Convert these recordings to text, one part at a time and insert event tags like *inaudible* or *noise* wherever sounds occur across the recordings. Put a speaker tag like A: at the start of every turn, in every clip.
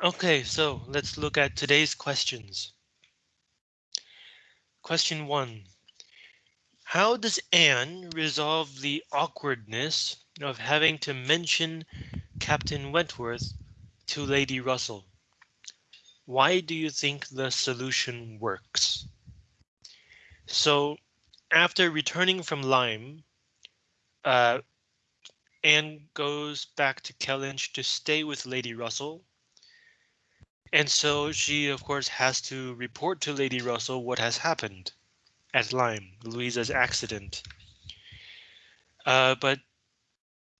A: Okay, so let's look at today's questions. Question one. How does Anne resolve the awkwardness of having to mention Captain Wentworth to Lady Russell? Why do you think the solution works? So after returning from Lyme, uh, Anne goes back to Kellynch to stay with Lady Russell. And so she, of course, has to report to Lady Russell what has happened at Lyme, Louisa's accident. Uh, but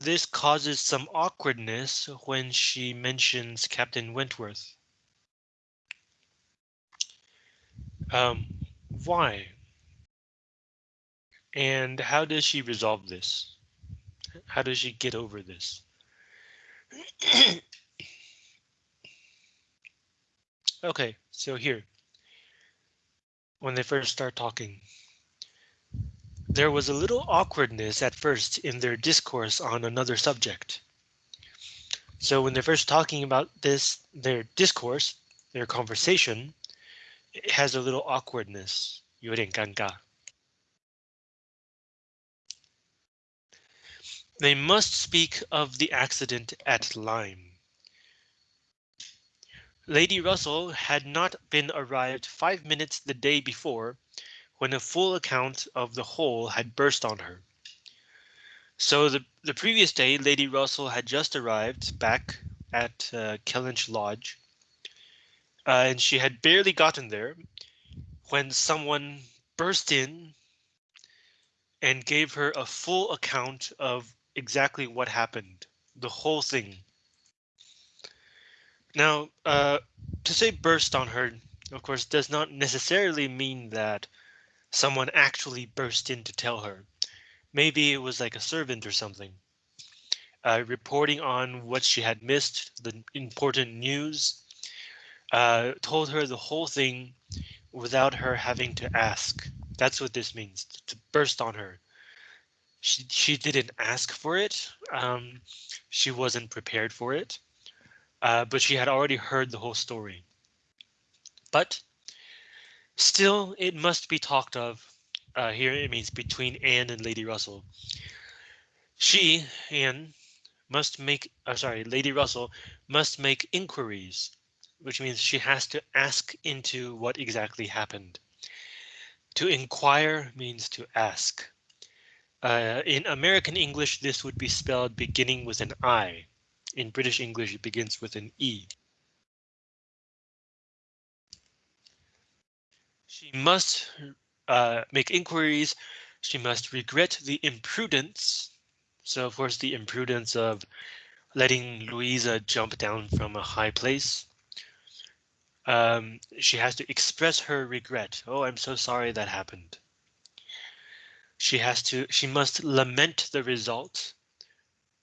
A: this causes some awkwardness when she mentions Captain Wentworth. Um, why? And how does she resolve this? How does she get over this? *clears throat* okay, so here, when they first start talking, there was a little awkwardness at first in their discourse on another subject. So when they're first talking about this, their discourse, their conversation, it has a little awkwardness, 有点尴尬. They must speak of the accident at Lyme. Lady Russell had not been arrived five minutes the day before when a full account of the whole had burst on her. So the, the previous day, Lady Russell had just arrived back at uh, Kellynch Lodge, uh, and she had barely gotten there when someone burst in and gave her a full account of exactly what happened, the whole thing. Now, uh, to say burst on her, of course, does not necessarily mean that someone actually burst in to tell her. Maybe it was like a servant or something. Uh, reporting on what she had missed, the important news, uh, told her the whole thing without her having to ask. That's what this means, to burst on her she she didn't ask for it. Um, she wasn't prepared for it, uh, but she had already heard the whole story. But still, it must be talked of. Uh, here it means between Anne and Lady Russell. She, Anne, must make, uh, sorry, Lady Russell must make inquiries, which means she has to ask into what exactly happened. To inquire means to ask. Uh, in American English, this would be spelled beginning with an I. In British English, it begins with an E. She must uh, make inquiries. She must regret the imprudence. So, of course, the imprudence of letting Louisa jump down from a high place. Um, she has to express her regret. Oh, I'm so sorry that happened she has to she must lament the result.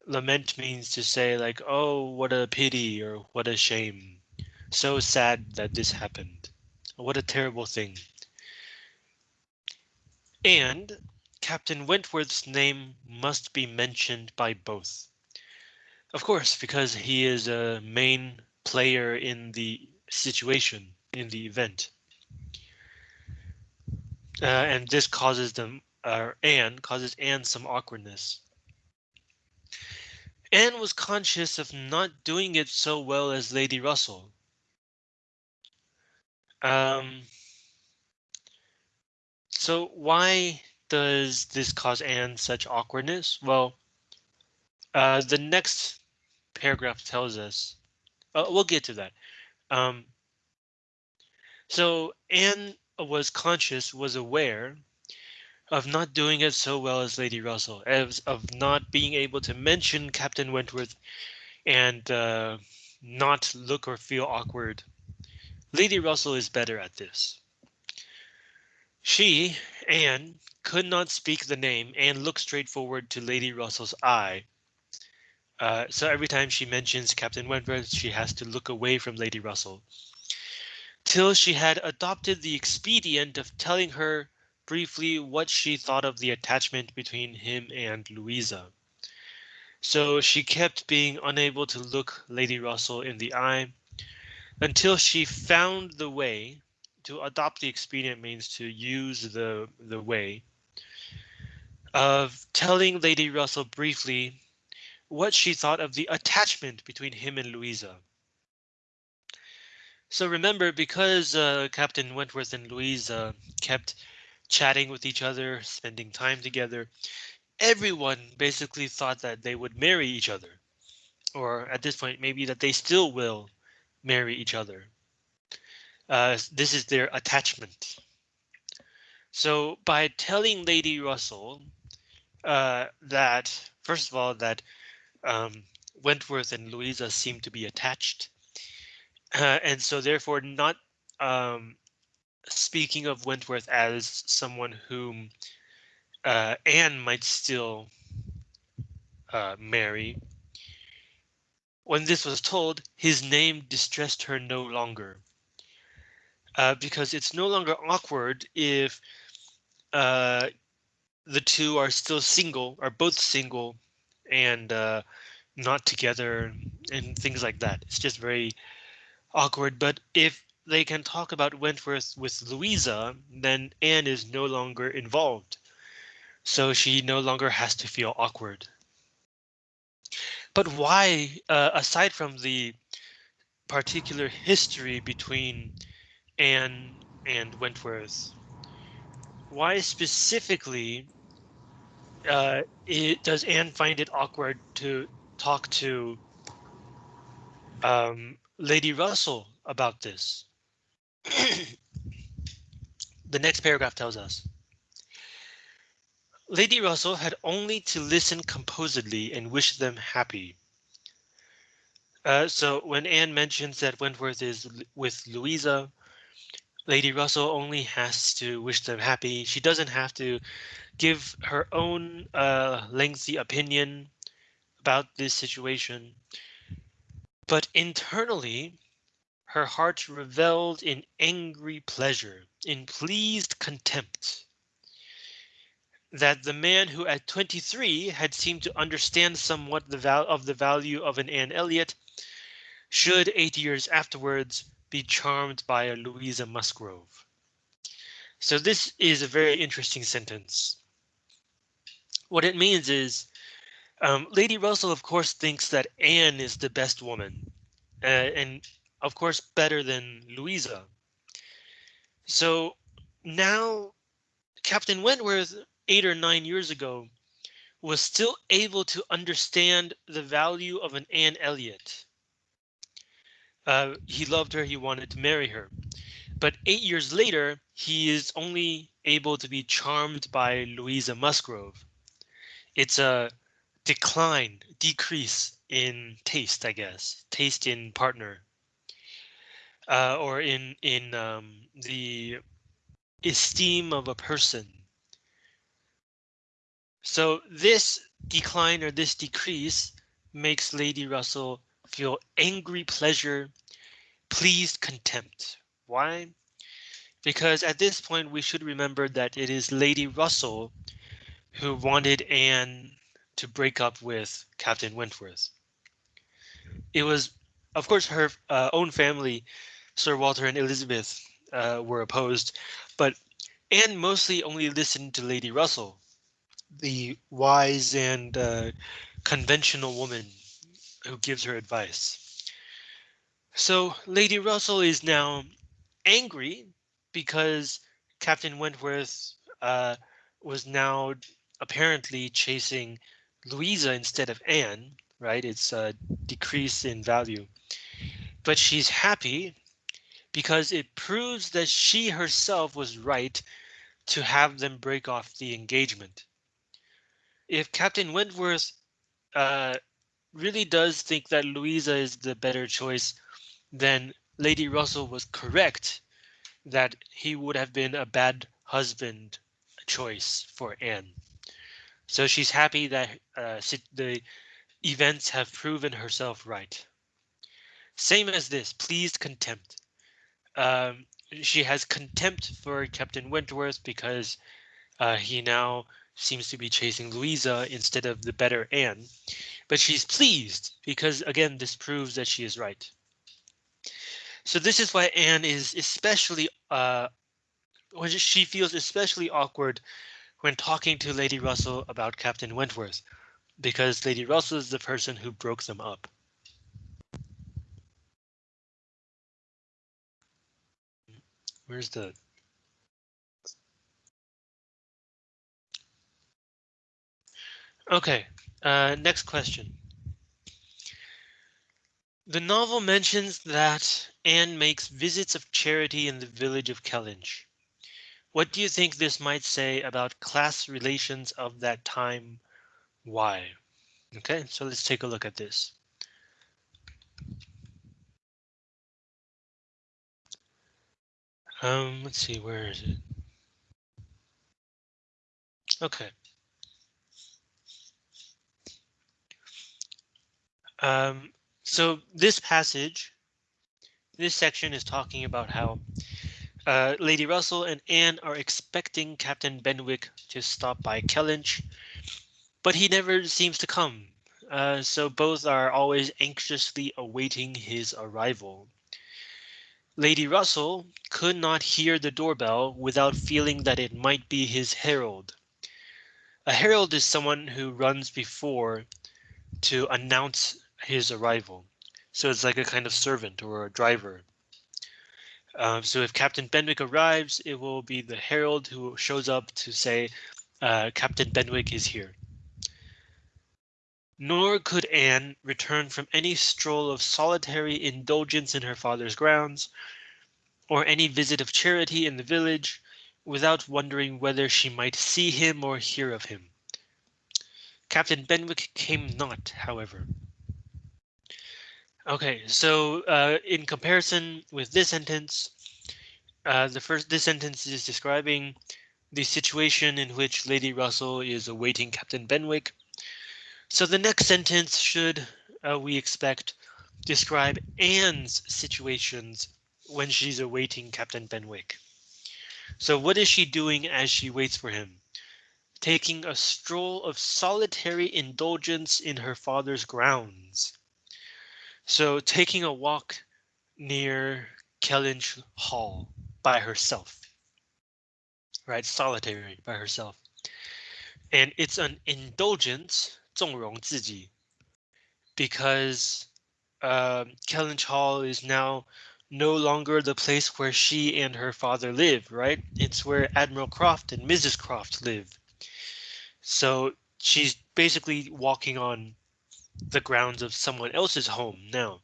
A: Lament means to say like, oh, what a pity or what a shame. So sad that this happened. What a terrible thing. And Captain Wentworth's name must be mentioned by both. Of course, because he is a main player in the situation, in the event. Uh, and this causes them or Anne causes Anne some awkwardness. Anne was conscious of not doing it so well as Lady Russell. Um, so why does this cause Anne such awkwardness? Well, uh, the next paragraph tells us. Uh, we'll get to that. Um, so Anne was conscious, was aware of not doing it so well as Lady Russell, as of not being able to mention Captain Wentworth and uh, not look or feel awkward. Lady Russell is better at this. She, Anne, could not speak the name and look straight forward to Lady Russell's eye. Uh, so every time she mentions Captain Wentworth, she has to look away from Lady Russell. Till she had adopted the expedient of telling her briefly what she thought of the attachment between him and Louisa. So she kept being unable to look Lady Russell in the eye, until she found the way to adopt the expedient means to use the the way of telling Lady Russell briefly what she thought of the attachment between him and Louisa. So remember, because uh, Captain Wentworth and Louisa kept chatting with each other, spending time together, everyone basically thought that they would marry each other. Or at this point, maybe that they still will marry each other. Uh, this is their attachment. So by telling Lady Russell uh, that, first of all, that um, Wentworth and Louisa seem to be attached. Uh, and so therefore not um, speaking of Wentworth as someone whom uh, Anne might still uh, marry. When this was told, his name distressed her no longer. Uh, because it's no longer awkward if uh, the two are still single, are both single, and uh, not together, and things like that. It's just very awkward. But if they can talk about Wentworth with Louisa, then Anne is no longer involved. So she no longer has to feel awkward. But why, uh, aside from the particular history between Anne and Wentworth, why specifically uh, it, does Anne find it awkward to talk to um, Lady Russell about this? *coughs* the next paragraph tells us. Lady Russell had only to listen composedly and wish them happy. Uh, so when Anne mentions that Wentworth is with Louisa, Lady Russell only has to wish them happy. She doesn't have to give her own uh, lengthy opinion about this situation. But internally, her heart reveled in angry pleasure, in pleased contempt. That the man who at 23 had seemed to understand somewhat the val of the value of an Anne Elliot should eight years afterwards be charmed by a Louisa Musgrove. So this is a very interesting sentence. What it means is um, Lady Russell, of course, thinks that Anne is the best woman uh, and of course, better than Louisa. So now Captain Wentworth, eight or nine years ago, was still able to understand the value of an Anne Elliot. Uh, he loved her, he wanted to marry her. But eight years later, he is only able to be charmed by Louisa Musgrove. It's a decline, decrease in taste, I guess, taste in partner, uh, or in in um, the esteem of a person. So this decline or this decrease makes Lady Russell feel angry pleasure, pleased contempt. Why? Because at this point we should remember that it is Lady Russell who wanted Anne to break up with Captain Wentworth. It was, of course, her uh, own family, Sir Walter and Elizabeth, uh, were opposed, but Anne mostly only listened to Lady Russell, the wise and uh, conventional woman who gives her advice. So Lady Russell is now angry because Captain Wentworth uh, was now apparently chasing Louisa instead of Anne, right? It's a decrease in value. But she's happy because it proves that she herself was right to have them break off the engagement. If Captain Wentworth uh, really does think that Louisa is the better choice, then Lady Russell was correct that he would have been a bad husband choice for Anne. So she's happy that uh, the events have proven herself right. Same as this, pleased contempt. Um, she has contempt for Captain Wentworth because uh, he now seems to be chasing Louisa instead of the better Anne. But she's pleased because, again, this proves that she is right. So this is why Anne is especially uh, when she feels especially awkward when talking to Lady Russell about Captain Wentworth, because Lady Russell is the person who broke them up. Where's the Okay, uh, next question. The novel mentions that Anne makes visits of charity in the village of Kellynch. What do you think this might say about class relations of that time? Why? Okay, so let's take a look at this. Um, let's see, where is it? Okay. Um, so this passage, this section is talking about how uh, Lady Russell and Anne are expecting Captain Benwick to stop by Kellynch, but he never seems to come. Uh, so both are always anxiously awaiting his arrival. Lady Russell could not hear the doorbell without feeling that it might be his herald. A herald is someone who runs before to announce his arrival. So it's like a kind of servant or a driver. Um, so if Captain Benwick arrives, it will be the herald who shows up to say uh, Captain Benwick is here. Nor could Anne return from any stroll of solitary indulgence in her father's grounds, or any visit of charity in the village, without wondering whether she might see him or hear of him. Captain Benwick came not, however. Okay, so uh, in comparison with this sentence, uh, the first this sentence is describing the situation in which Lady Russell is awaiting Captain Benwick. So the next sentence should, uh, we expect, describe Anne's situations when she's awaiting Captain Benwick. So what is she doing as she waits for him? Taking a stroll of solitary indulgence in her father's grounds. So taking a walk near Kellynch Hall by herself, right? Solitary by herself. And it's an indulgence, 纵容自己, because uh, Kellynch Hall is now no longer the place where she and her father live, right? It's where Admiral Croft and Mrs. Croft live. So she's basically walking on the grounds of someone else's home now.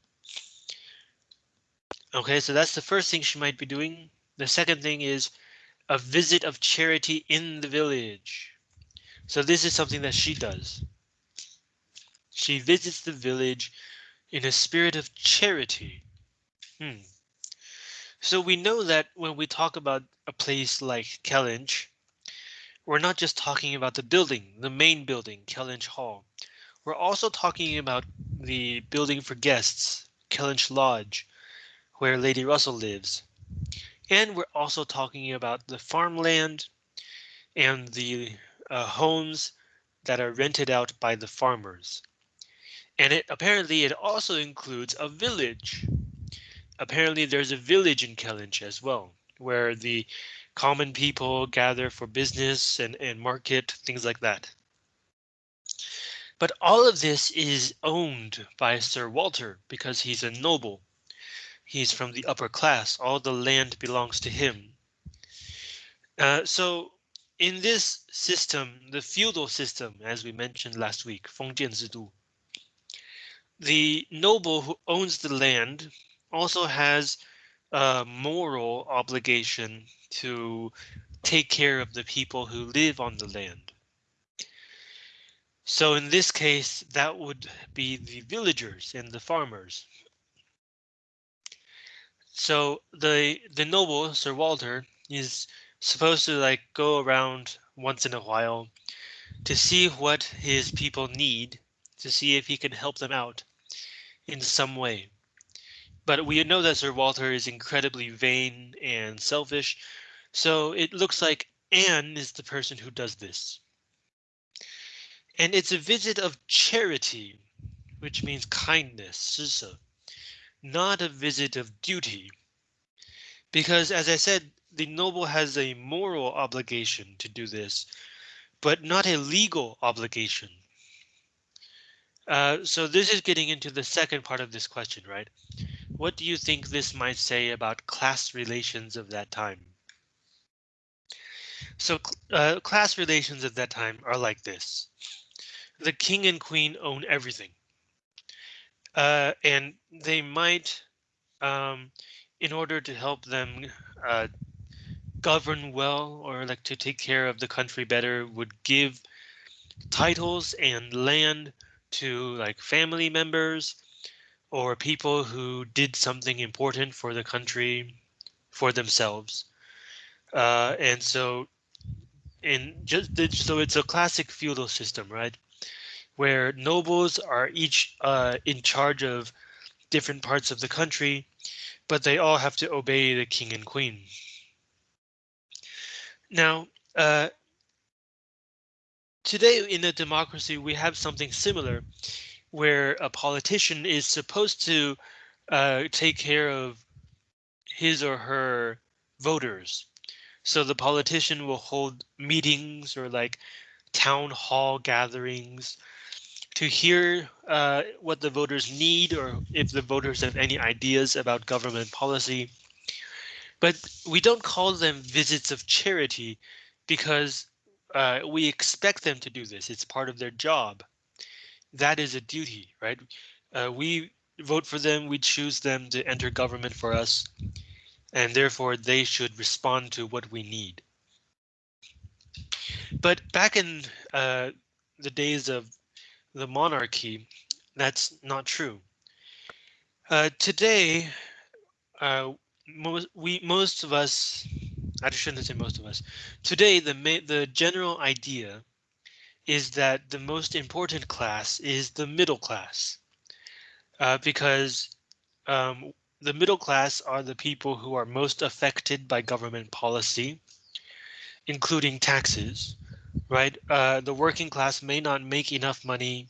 A: Okay, so that's the first thing she might be doing. The second thing is a visit of charity in the village. So this is something that she does. She visits the village in a spirit of charity. Hmm. So we know that when we talk about a place like Kellynch, we're not just talking about the building, the main building, Kellynch Hall. We're also talking about the building for guests, Kellynch Lodge, where Lady Russell lives. And we're also talking about the farmland and the uh, homes that are rented out by the farmers and it apparently it also includes a village. Apparently there's a village in Kellynch as well, where the common people gather for business and, and market, things like that. But all of this is owned by Sir Walter because he's a noble. He's from the upper class. All the land belongs to him. Uh, so in this system, the feudal system, as we mentioned last week, Fengjian Zidu, the noble who owns the land also has a moral obligation to take care of the people who live on the land. So in this case, that would be the villagers and the farmers. So the the noble Sir Walter is supposed to like go around once in a while to see what his people need, to see if he can help them out in some way. But we know that Sir Walter is incredibly vain and selfish, so it looks like Anne is the person who does this. And it's a visit of charity, which means kindness, 施舍. not a visit of duty. Because as I said, the noble has a moral obligation to do this, but not a legal obligation. Uh, so this is getting into the second part of this question, right? What do you think this might say about class relations of that time? So uh, class relations at that time are like this. The king and queen own everything. Uh, and they might, um, in order to help them uh, govern well or like to take care of the country better, would give titles and land to like family members or people who did something important for the country for themselves. Uh, and so in just so it's a classic feudal system, right? Where nobles are each uh, in charge of different parts of the country, but they all have to obey the king and queen. Now, uh, today in a democracy, we have something similar where a politician is supposed to uh, take care of his or her voters. So the politician will hold meetings or like town hall gatherings to hear uh, what the voters need or if the voters have any ideas about government policy. But we don't call them visits of charity because uh, we expect them to do this. It's part of their job that is a duty, right? Uh, we vote for them, we choose them to enter government for us, and therefore they should respond to what we need. But back in uh, the days of the monarchy, that's not true. Uh, today, uh, most we most of us, I just shouldn't say most of us. Today, the the general idea is that the most important class is the middle class uh, because um, the middle class are the people who are most affected by government policy, including taxes, right? Uh, the working class may not make enough money,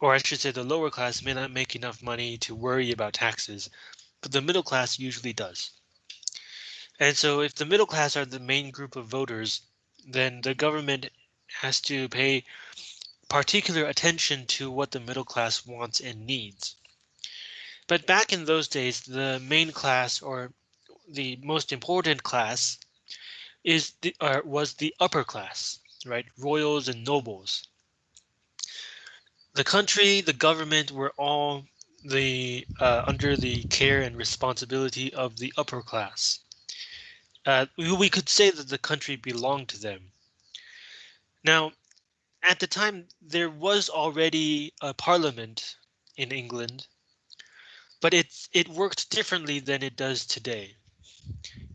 A: or I should say the lower class may not make enough money to worry about taxes, but the middle class usually does. And so if the middle class are the main group of voters, then the government has to pay particular attention to what the middle class wants and needs. But back in those days, the main class or the most important class is the uh, was the upper class, right? Royals and nobles. The country, the government were all the uh, under the care and responsibility of the upper class. Uh, we could say that the country belonged to them. Now, at the time, there was already a parliament in England, but it, it worked differently than it does today.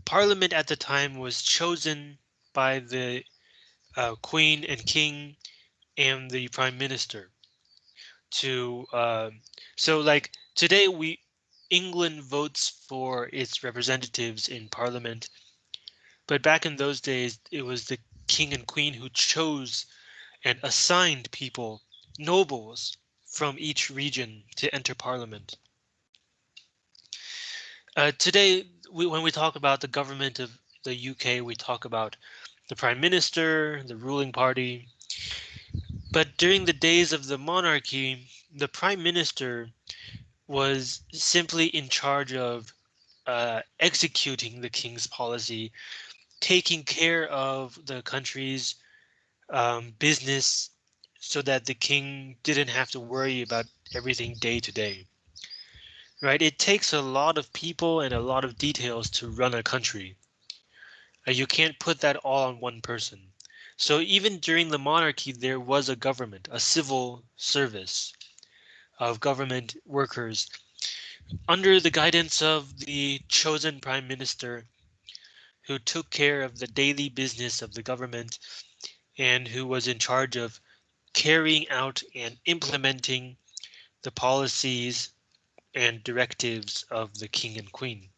A: Parliament at the time was chosen by the uh, Queen and King and the Prime Minister to uh, so like today we England votes for its representatives in Parliament, but back in those days it was the king and queen who chose and assigned people, nobles, from each region to enter parliament. Uh, today, we, when we talk about the government of the UK, we talk about the prime minister, the ruling party. But during the days of the monarchy, the prime minister was simply in charge of uh, executing the king's policy taking care of the country's um, business so that the king didn't have to worry about everything day to day. Right, it takes a lot of people and a lot of details to run a country. Uh, you can't put that all on one person. So even during the monarchy, there was a government, a civil service of government workers under the guidance of the chosen prime minister who took care of the daily business of the government and who was in charge of carrying out and implementing the policies and directives of the king and queen.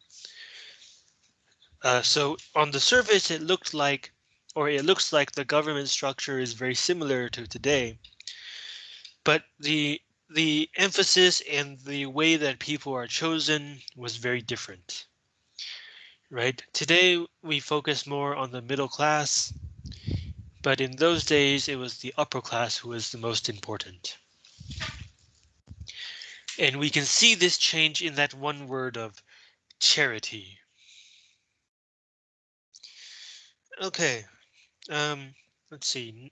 A: Uh, so on the surface, it looked like, or it looks like the government structure is very similar to today. But the the emphasis and the way that people are chosen was very different. Right today, we focus more on the middle class, but in those days, it was the upper class who was the most important. And we can see this change in that one word of charity. Okay, um, let's see.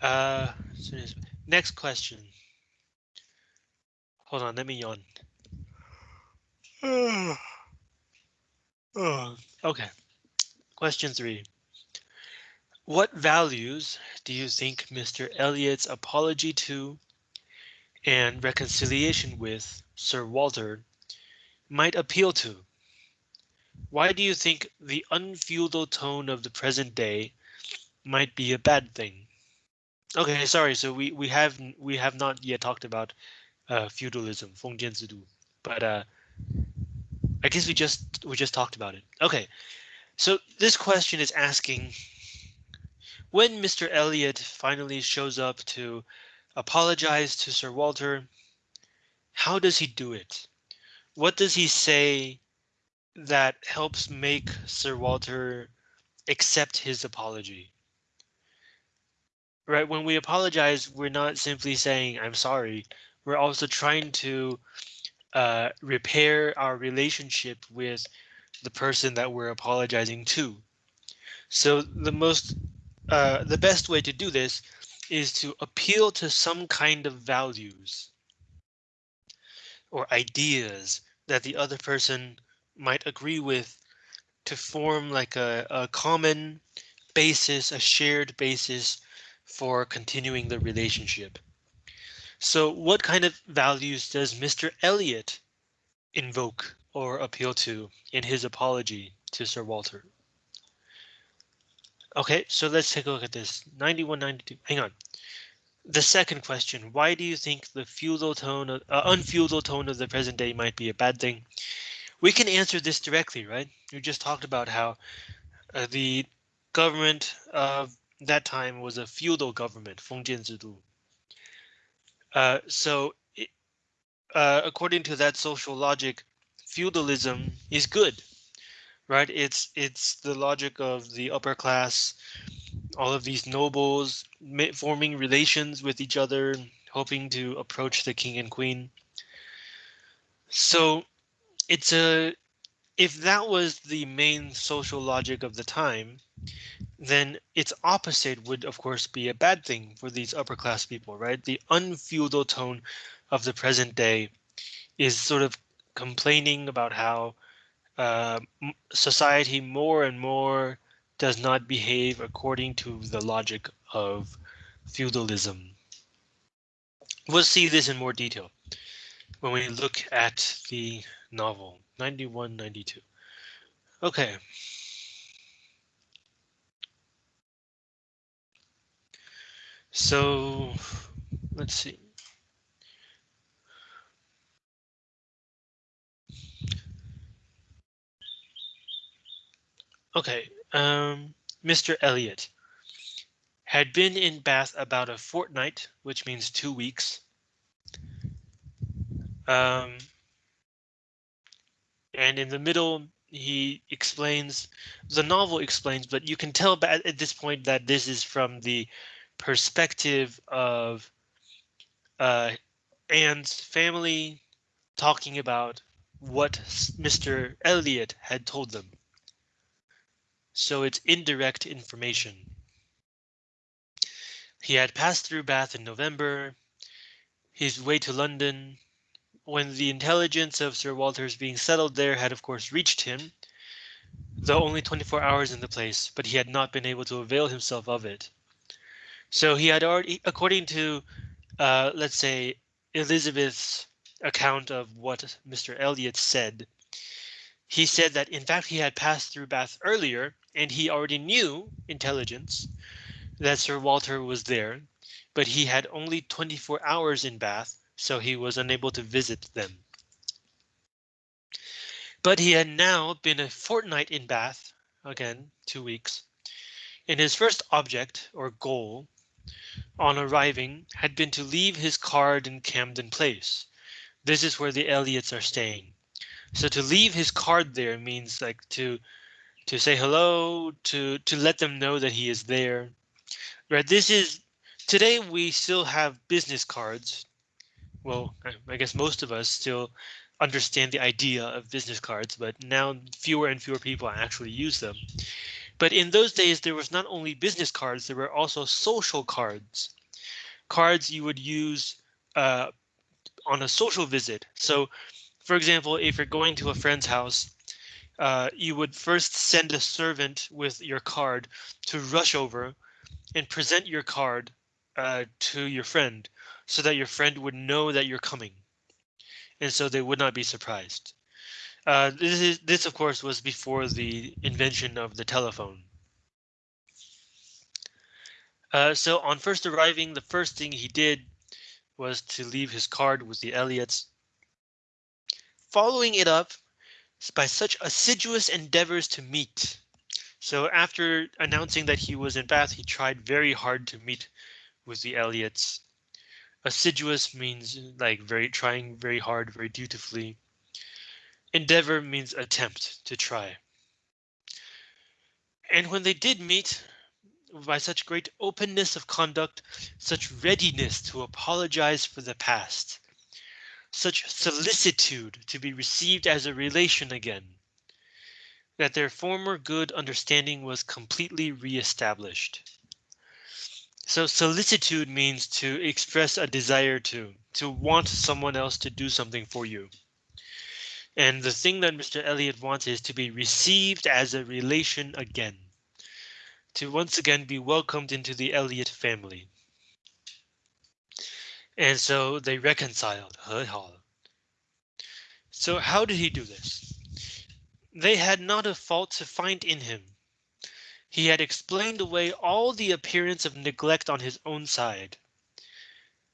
A: Uh, next question. Hold on, let me yawn. *sighs* *sighs* *sighs* Okay. Question three. What values do you think Mr. Elliot's apology to and reconciliation with Sir Walter might appeal to? Why do you think the unfeudal tone of the present day might be a bad thing? Okay, sorry. So we we have we have not yet talked about uh, feudalism, but uh, I guess we just we just talked about it. Okay, so this question is asking when Mr. Elliot finally shows up to apologize to Sir Walter, how does he do it? What does he say that helps make Sir Walter accept his apology? Right, when we apologize, we're not simply saying I'm sorry. We're also trying to uh, repair our relationship with the person that we're apologizing to. So the most uh, the best way to do this is to appeal to some kind of values or ideas that the other person might agree with to form like a, a common basis, a shared basis for continuing the relationship. So what kind of values does Mr. Elliot invoke or appeal to in his apology to Sir Walter? OK, so let's take a look at this 9192. Hang on. The second question, why do you think the feudal tone, uh, unfeudal tone of the present day might be a bad thing? We can answer this directly, right? We just talked about how uh, the government of that time was a feudal government, Fengjian Zidu. Uh, so uh, according to that social logic, feudalism is good right? It's it's the logic of the upper class, all of these nobles forming relations with each other, hoping to approach the king and queen. So it's a if that was the main social logic of the time, then its opposite would of course be a bad thing for these upper class people, right? The unfeudal tone of the present day is sort of complaining about how uh, society more and more does not behave according to the logic of feudalism. We'll see this in more detail when we look at the novel 9192. Okay. So let's see. Okay, um, Mr. Elliot had been in Bath about a fortnight, which means two weeks. Um, and in the middle, he explains, the novel explains, but you can tell at this point that this is from the perspective of uh, Anne's family talking about what Mr. Elliot had told them so it's indirect information. He had passed through Bath in November, his way to London, when the intelligence of Sir Walter's being settled there had of course reached him, though only 24 hours in the place, but he had not been able to avail himself of it. So he had already, according to, uh, let's say, Elizabeth's account of what Mr. Elliot said, he said that in fact he had passed through Bath earlier and he already knew intelligence that Sir Walter was there, but he had only 24 hours in Bath, so he was unable to visit them. But he had now been a fortnight in Bath, again, two weeks, and his first object or goal on arriving, had been to leave his card in Camden Place. This is where the Elliots are staying. So to leave his card there means like to to say hello, to to let them know that he is there. Right. This is today we still have business cards. Well, I guess most of us still understand the idea of business cards, but now fewer and fewer people actually use them. But in those days, there was not only business cards, there were also social cards, cards you would use uh, on a social visit. So, for example, if you're going to a friend's house, uh, you would first send a servant with your card to rush over and present your card uh, to your friend so that your friend would know that you're coming. And so they would not be surprised. Uh, this is this, of course, was before the invention of the telephone. Uh, so on first arriving, the first thing he did was to leave his card with the Elliots. Following it up by such assiduous endeavors to meet. So after announcing that he was in Bath, he tried very hard to meet with the Elliots. Assiduous means like very trying very hard, very dutifully. Endeavor means attempt to try. And when they did meet, by such great openness of conduct, such readiness to apologize for the past, such solicitude to be received as a relation again, that their former good understanding was completely reestablished. So solicitude means to express a desire to, to want someone else to do something for you. And the thing that Mr. Elliot wants is to be received as a relation again. To once again be welcomed into the Elliot family. And so they reconciled. So how did he do this? They had not a fault to find in him. He had explained away all the appearance of neglect on his own side.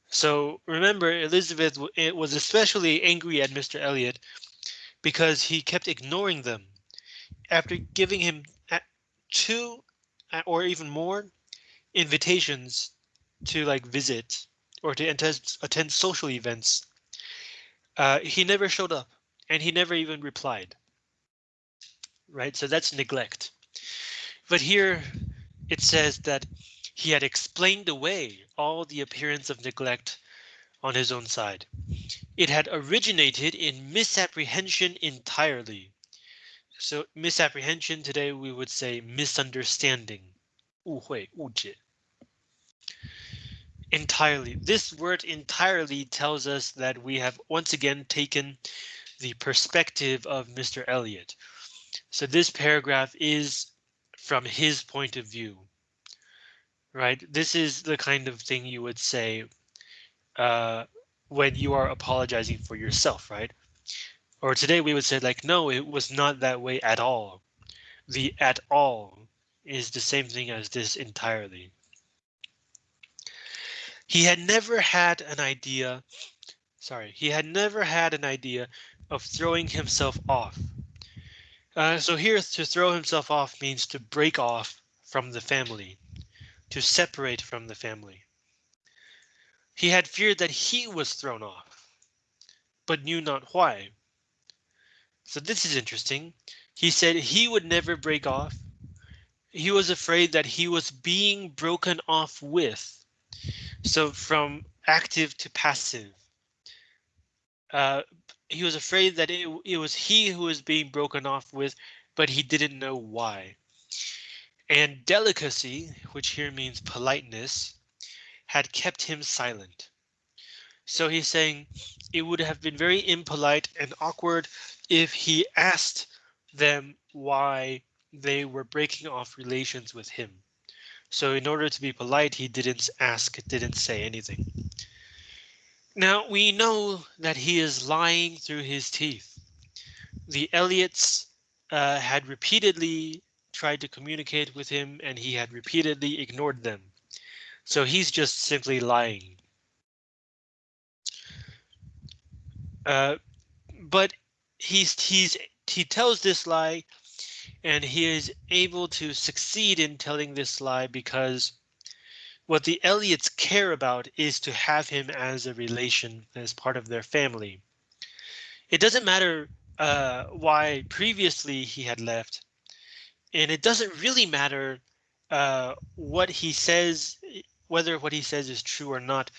A: So remember, Elizabeth was especially angry at Mr. Elliot because he kept ignoring them. After giving him two or even more invitations to like visit or to attend, attend social events, uh, he never showed up and he never even replied. Right, so that's neglect. But here it says that he had explained away all the appearance of neglect on his own side. It had originated in misapprehension entirely. So misapprehension today we would say misunderstanding. 误会,误解. Entirely. This word entirely tells us that we have once again taken the perspective of Mr. Elliot. So this paragraph is from his point of view. Right? This is the kind of thing you would say uh, when you are apologizing for yourself, right? Or today we would say like, no, it was not that way at all. The at all is the same thing as this entirely. He had never had an idea. Sorry, he had never had an idea of throwing himself off. Uh, so here to throw himself off means to break off from the family, to separate from the family. He had feared that he was thrown off, but knew not why. So this is interesting. He said he would never break off. He was afraid that he was being broken off with. So from active to passive. Uh, he was afraid that it, it was he who was being broken off with, but he didn't know why. And delicacy, which here means politeness, had kept him silent. So he's saying it would have been very impolite and awkward if he asked them why they were breaking off relations with him. So in order to be polite, he didn't ask, didn't say anything. Now we know that he is lying through his teeth. The Elliots uh, had repeatedly tried to communicate with him and he had repeatedly ignored them. So he's just simply lying. Uh, but he's he's he tells this lie and he is able to succeed in telling this lie because What the Elliots care about is to have him as a relation, as part of their family. It doesn't matter uh, why previously he had left, and it doesn't really matter uh, what he says, whether what he says is true or not.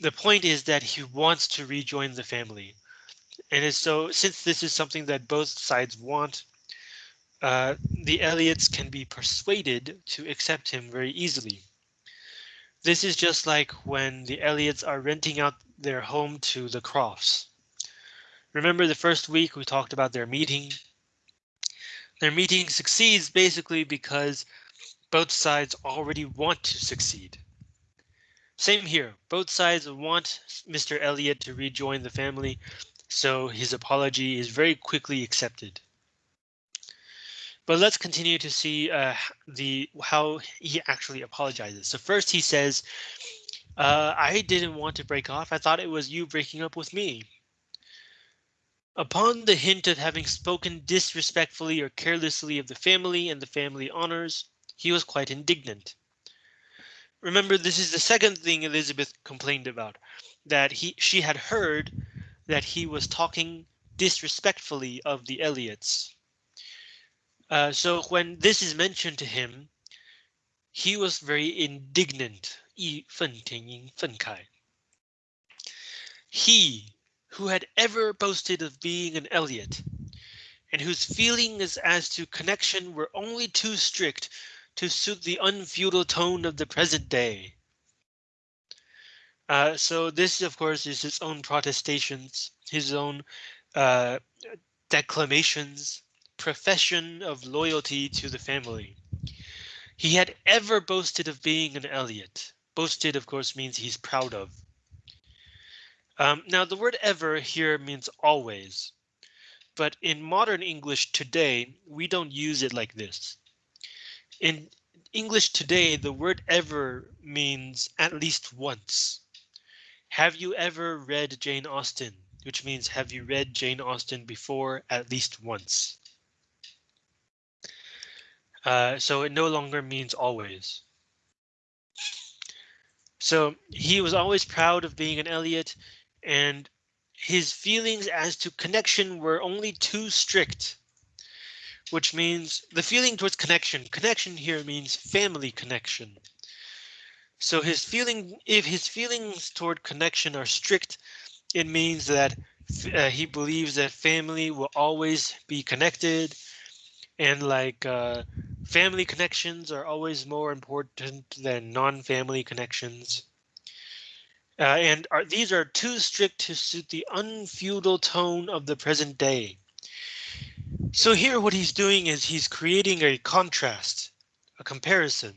A: The point is that he wants to rejoin the family. And so since this is something that both sides want, uh, the Elliots can be persuaded to accept him very easily. This is just like when the Elliots are renting out their home to the Crofts. Remember the first week we talked about their meeting. Their meeting succeeds basically because both sides already want to succeed. Same here, both sides want Mr. Elliot to rejoin the family, so his apology is very quickly accepted. But let's continue to see uh, the how he actually apologizes. So first he says, uh, I didn't want to break off. I thought it was you breaking up with me. Upon the hint of having spoken disrespectfully or carelessly of the family and the family honors, he was quite indignant. Remember, this is the second thing Elizabeth complained about, that he she had heard that he was talking disrespectfully of the Elliots. Uh, so when this is mentioned to him, he was very indignant. He, who had ever boasted of being an Elliot, and whose feelings as to connection were only too strict to suit the unfeudal tone of the present day. Uh, so this, of course, is his own protestations, his own uh, declamations profession of loyalty to the family. He had ever boasted of being an Elliot. Boasted, of course, means he's proud of. Um, now, the word ever here means always, but in modern English today, we don't use it like this. In English today, the word ever means at least once. Have you ever read Jane Austen? Which means have you read Jane Austen before at least once? Uh, so it no longer means always. So he was always proud of being an Elliot and his feelings as to connection were only too strict, which means the feeling towards connection. Connection here means family connection. So his feeling, if his feelings toward connection are strict, it means that uh, he believes that family will always be connected and like uh, family connections are always more important than non-family connections. Uh, and are, these are too strict to suit the unfeudal tone of the present day. So here what he's doing is he's creating a contrast, a comparison.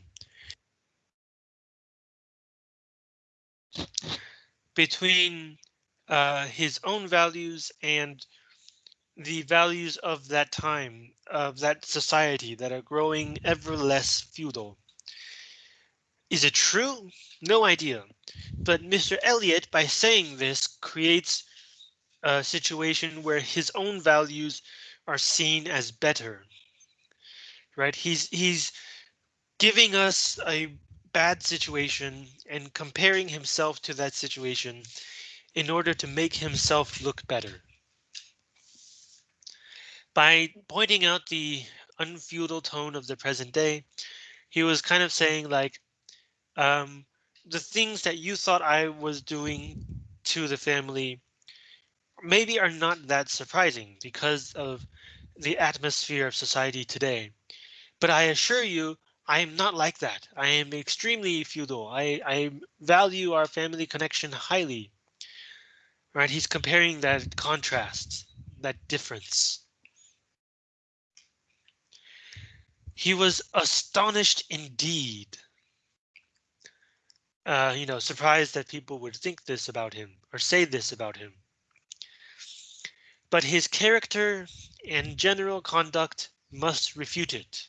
A: between uh, his own values and the values of that time, of that society that are growing ever less feudal. Is it true? No idea. But Mr. Elliot, by saying this, creates a situation where his own values are seen as better. Right? He's he's giving us a bad situation and comparing himself to that situation in order to make himself look better by pointing out the unfeudal tone of the present day, he was kind of saying like, um, the things that you thought I was doing to the family maybe are not that surprising because of the atmosphere of society today. But I assure you, I am not like that. I am extremely feudal. I, I value our family connection highly. Right? He's comparing that contrast, that difference. He was astonished indeed. Uh, you know, surprised that people would think this about him or say this about him. But his character and general conduct must refute it.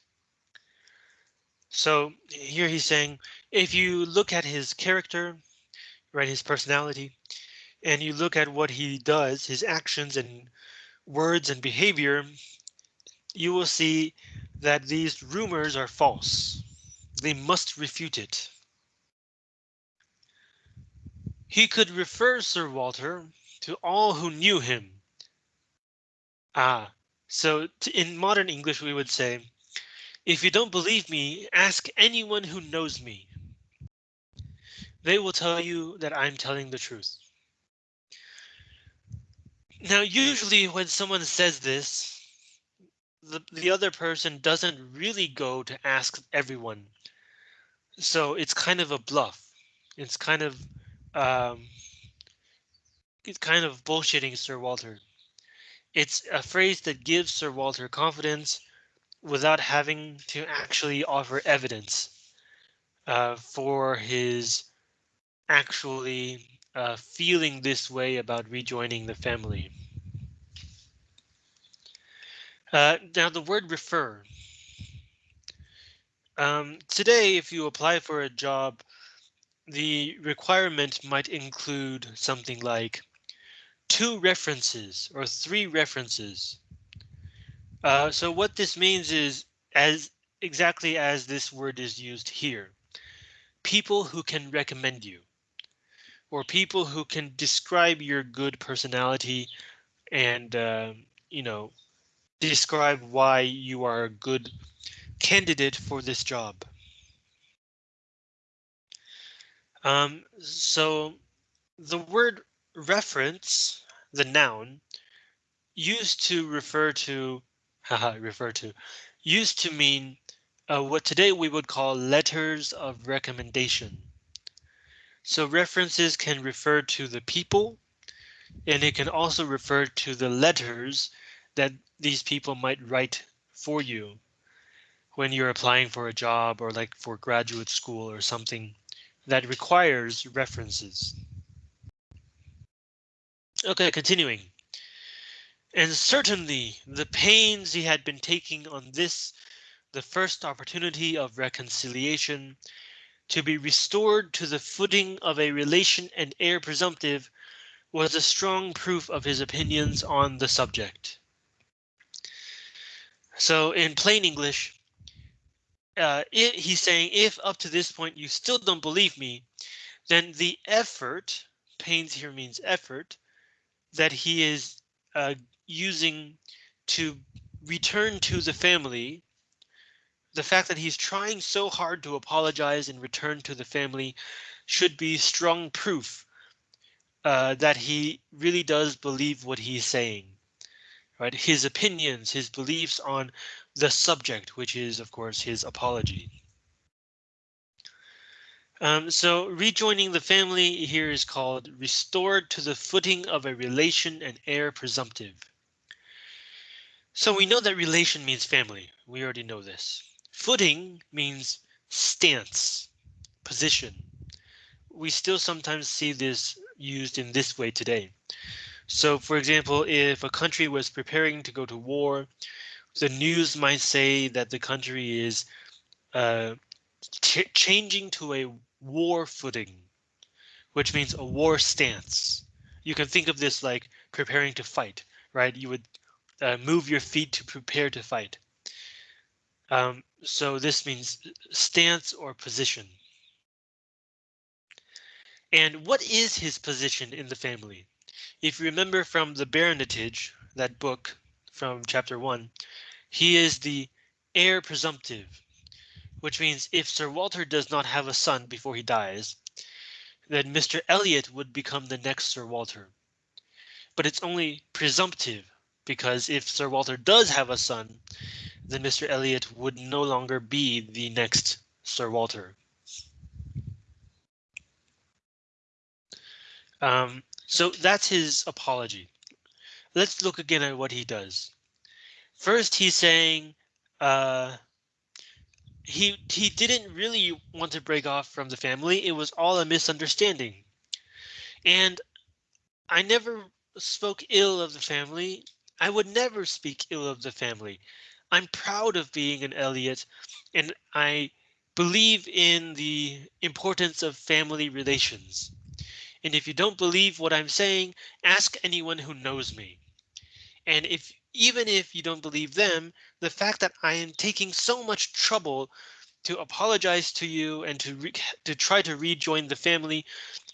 A: So here he's saying, if you look at his character, right, his personality, and you look at what he does, his actions and words and behavior, you will see that these rumors are false. They must refute it. He could refer Sir Walter to all who knew him. Ah, so in modern English we would say, if you don't believe me, ask anyone who knows me. They will tell you that I'm telling the truth. Now, usually when someone says this, the, the other person doesn't really go to ask everyone. So it's kind of a bluff. It's kind of um, it's kind of bullshitting Sir Walter. It's a phrase that gives Sir Walter confidence without having to actually offer evidence uh, for his actually uh, feeling this way about rejoining the family. Uh, now the word refer. Um, today, if you apply for a job, the requirement might include something like two references or three references. Uh, so what this means is as exactly as this word is used here. People who can recommend you or people who can describe your good personality and, uh, you know, describe why you are a good candidate for this job. Um, so the word reference, the noun, used to refer to, *laughs* refer to, used to mean uh, what today we would call letters of recommendation. So references can refer to the people, and it can also refer to the letters that these people might write for you when you're applying for a job or like for graduate school or something that requires references. Okay, continuing. And certainly the pains he had been taking on this, the first opportunity of reconciliation, to be restored to the footing of a relation and heir presumptive was a strong proof of his opinions on the subject. So in plain English, uh, it, he's saying if up to this point you still don't believe me, then the effort, pains here means effort, that he is uh, using to return to the family the fact that he's trying so hard to apologize and return to the family should be strong proof uh, that he really does believe what he's saying. Right, his opinions, his beliefs on the subject, which is, of course, his apology. Um, so rejoining the family here is called restored to the footing of a relation and heir presumptive. So we know that relation means family. We already know this. Footing means stance, position. We still sometimes see this used in this way today. So, for example, if a country was preparing to go to war, the news might say that the country is uh, ch changing to a war footing, which means a war stance. You can think of this like preparing to fight, right? You would uh, move your feet to prepare to fight. Um, so this means stance or position. And what is his position in the family? If you remember from the Baronetage, that book from chapter one, he is the heir presumptive, which means if Sir Walter does not have a son before he dies, then Mr. Elliot would become the next Sir Walter. But it's only presumptive because if Sir Walter does have a son, then Mr. Elliot would no longer be the next Sir Walter. Um, so that's his apology. Let's look again at what he does. First, he's saying uh, he he didn't really want to break off from the family. It was all a misunderstanding. And I never spoke ill of the family. I would never speak ill of the family. I'm proud of being an Elliot, and I believe in the importance of family relations. And if you don't believe what I'm saying, ask anyone who knows me. And if even if you don't believe them, the fact that I am taking so much trouble to apologize to you and to *laughs* to try to rejoin the family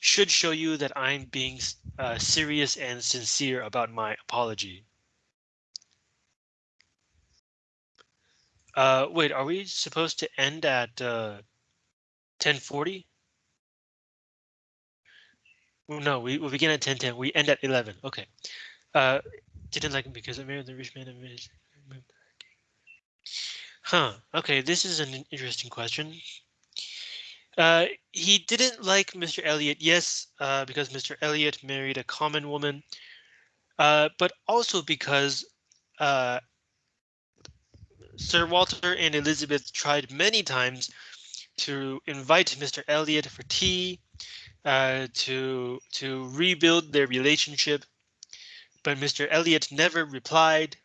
A: should show you that I'm being uh, serious and sincere about my apology. Uh, wait, are we supposed to end at uh, 1040? No, we, we begin at 1010. We end at 11. Okay. Didn't like him because I married the rich man. Huh. Okay, this is an interesting question. Uh, he didn't like Mr. Elliot, yes, uh, because Mr. Elliot married a common woman, uh, but also because uh, Sir Walter and Elizabeth tried many times to invite Mr. Elliot for tea, uh, to to rebuild their relationship, but Mr. Elliot never replied.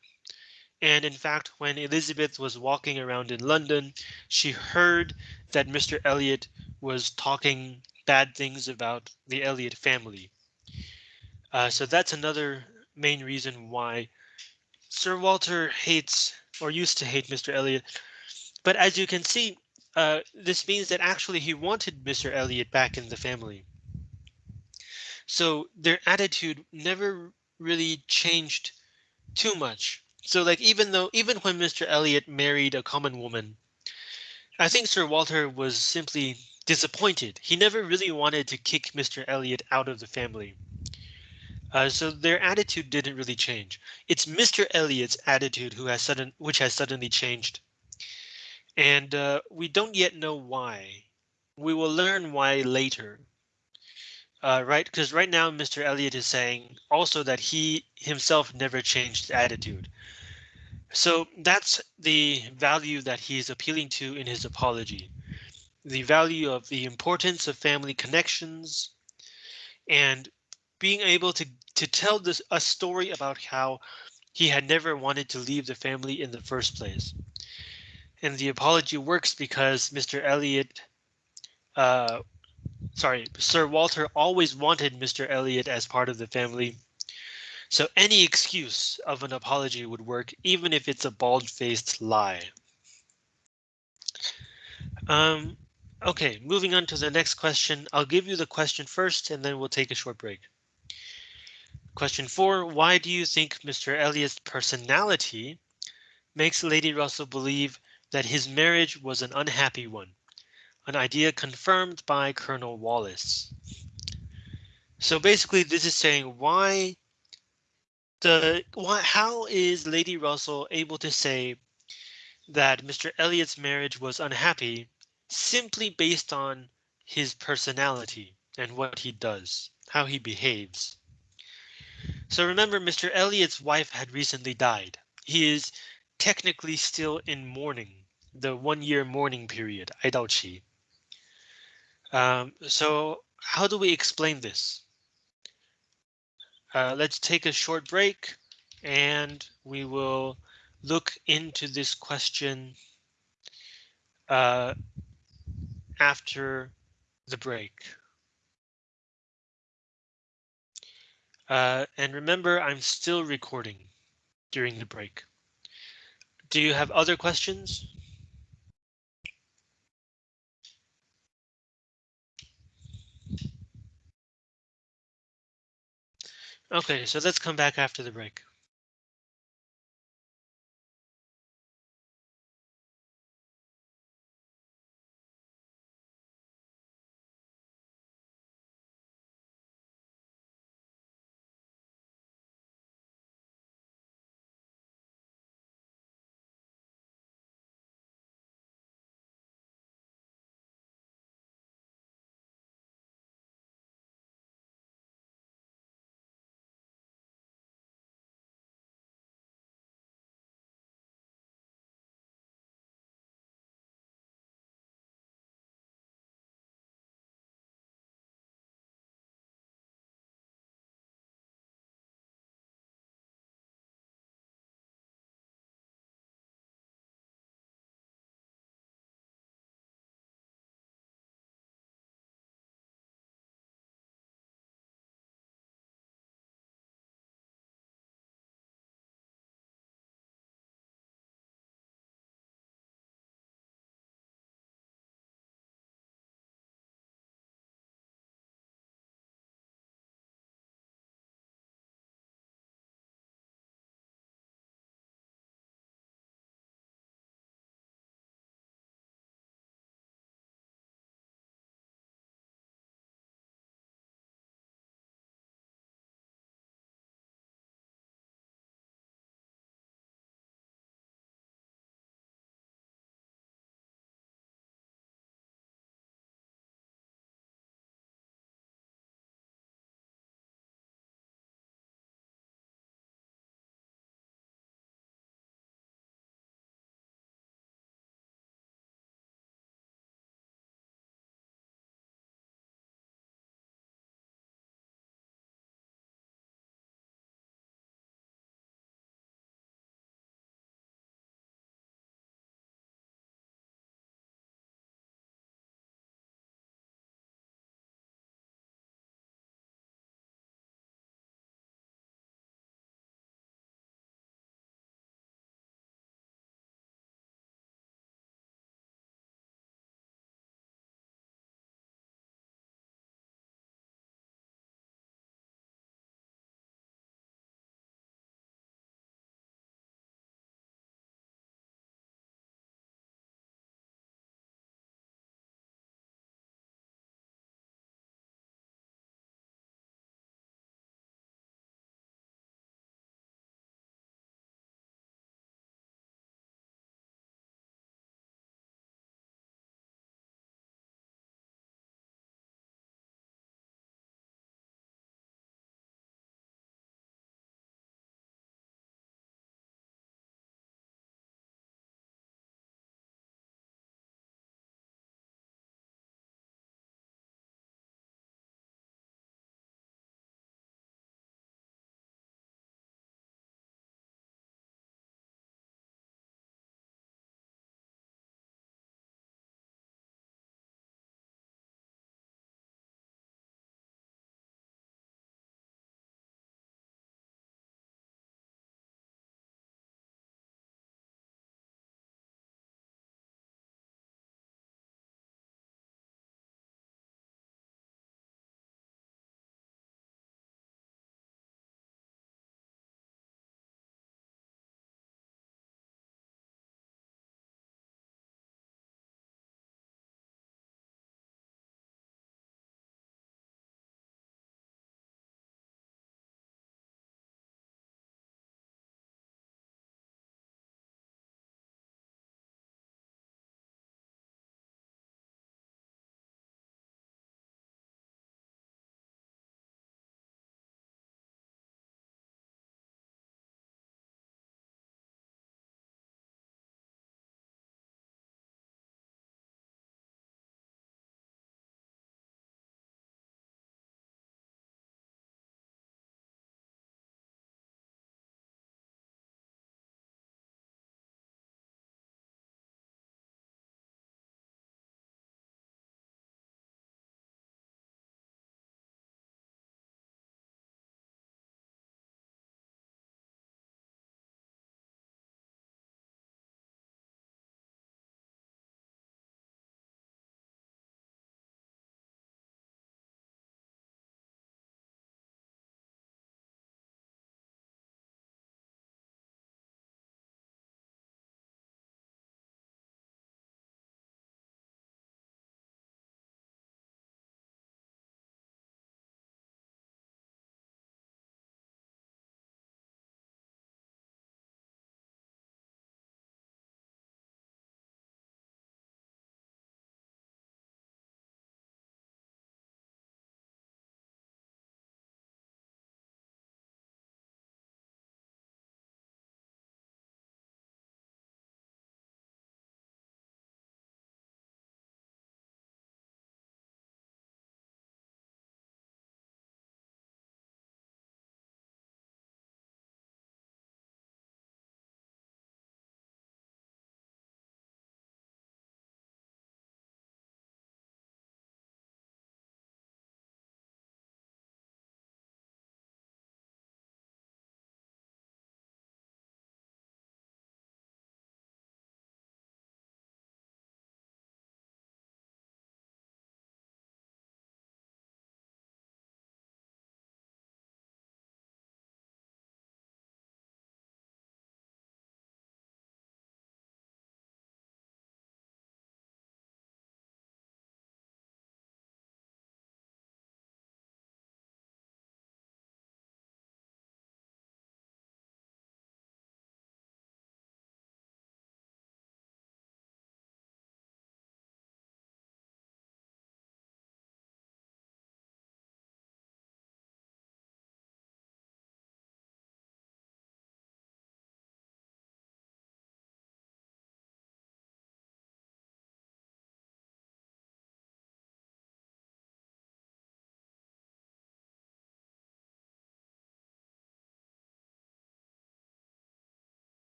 A: And in fact, when Elizabeth was walking around in London, she heard that Mr. Elliot was talking bad things about the Elliot family. Uh, so that's another main reason why Sir Walter hates or used to hate Mr. Elliot. But as you can see, uh, this means that actually he wanted Mr. Elliot back in the family. So their attitude never really changed too much. So like even though even when Mr. Elliot married a common woman, I think Sir Walter was simply disappointed. He never really wanted to kick Mr. Elliot out of the family. Uh, so their attitude didn't really change. It's Mr. Elliot's attitude who has sudden which has suddenly changed. And uh, we don't yet know why. We will learn why later. Uh, right, because right now Mr. Elliot is saying also that he himself never changed attitude. So that's the value that he's appealing to in his apology. The value of the importance of family connections and being able to to tell this a story about how he had never wanted to leave the family in the first place. And the apology works because Mr. Elliot, uh, sorry, Sir Walter always wanted Mr. Elliot as part of the family so any excuse of an apology would work, even if it's a bald-faced lie. Um, okay, moving on to the next question. I'll give you the question first, and then we'll take a short break. Question four, why do you think Mr. Elliot's personality makes Lady Russell believe that his marriage was an unhappy one? an idea confirmed by Colonel Wallace. So basically this is saying why the why, how is Lady Russell able to say that Mr. Elliot's marriage was unhappy simply based on his personality and what he does, how he behaves. So remember, Mr. Elliot's wife had recently died. He is technically still in mourning, the one year mourning period, Aidauchi. Um, so how do we explain this? Uh, let's take a short break and we will look into this question uh, after the break. Uh, and remember, I'm still recording during the break. Do you have other questions? Okay, so let's come back after the break.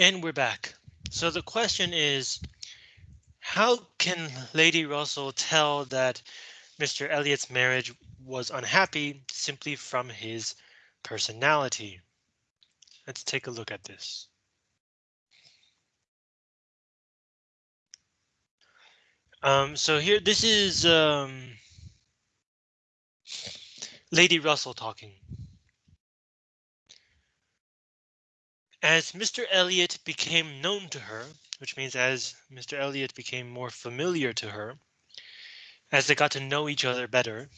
A: And we're back. So the question is, how can Lady Russell tell that Mr. Elliot's marriage was unhappy simply from his personality? Let's take a look at this. Um, so here, this is um, Lady Russell talking. As Mr. Elliot became known to her, which means as Mr. Elliot became more familiar to her, as they got to know each other better,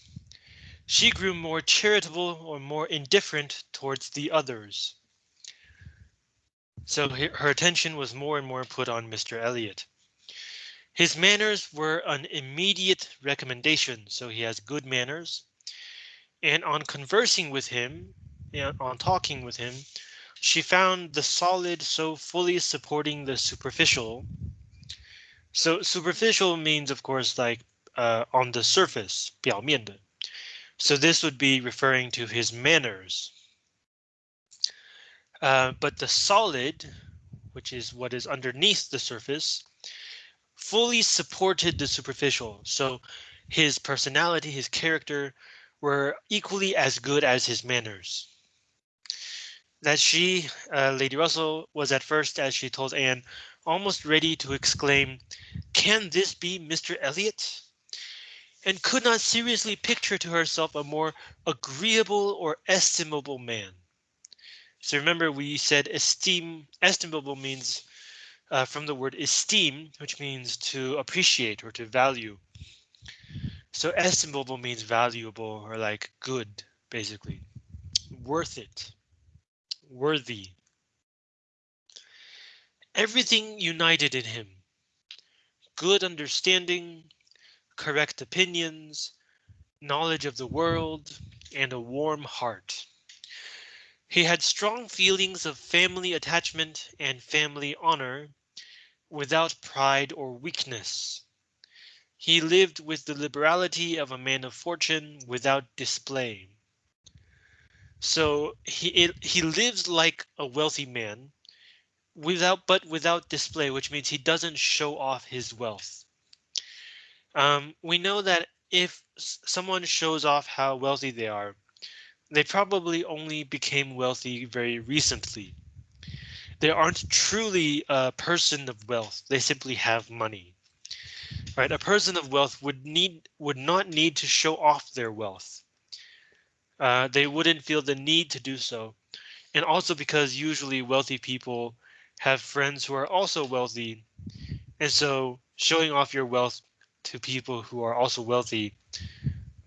A: she grew more charitable or more indifferent towards the others. So her attention was more and more put on Mr. Elliot. His manners were an immediate recommendation, so he has good manners. And on conversing with him, on talking with him, she found the solid so fully supporting the superficial. So superficial means, of course, like uh, on the surface, 表面的. So this would be referring to his manners. Uh, but the solid, which is what is underneath the surface, fully supported the superficial. So his personality, his character were equally as good as his manners that she, uh, Lady Russell, was at first, as she told Anne, almost ready to exclaim, Can this be Mr. Elliot? And could not seriously picture to herself a more agreeable or estimable man. So remember, we said esteem, estimable means uh, from the word esteem, which means to appreciate or to value. So estimable means valuable or like good, basically worth it worthy. Everything united in him. Good understanding, correct opinions, knowledge of the world, and a warm heart. He had strong feelings of family attachment and family honor without pride or weakness. He lived with the liberality of a man of fortune without display. So he it, he lives like a wealthy man without but without display, which means he doesn't show off his wealth. Um, we know that if someone shows off how wealthy they are, they probably only became wealthy very recently. They aren't truly a person of wealth. They simply have money. Right, a person of wealth would need would not need to show off their wealth uh, they wouldn't feel the need to do so. And also because usually wealthy people have friends who are also wealthy. And so showing off your wealth to people who are also wealthy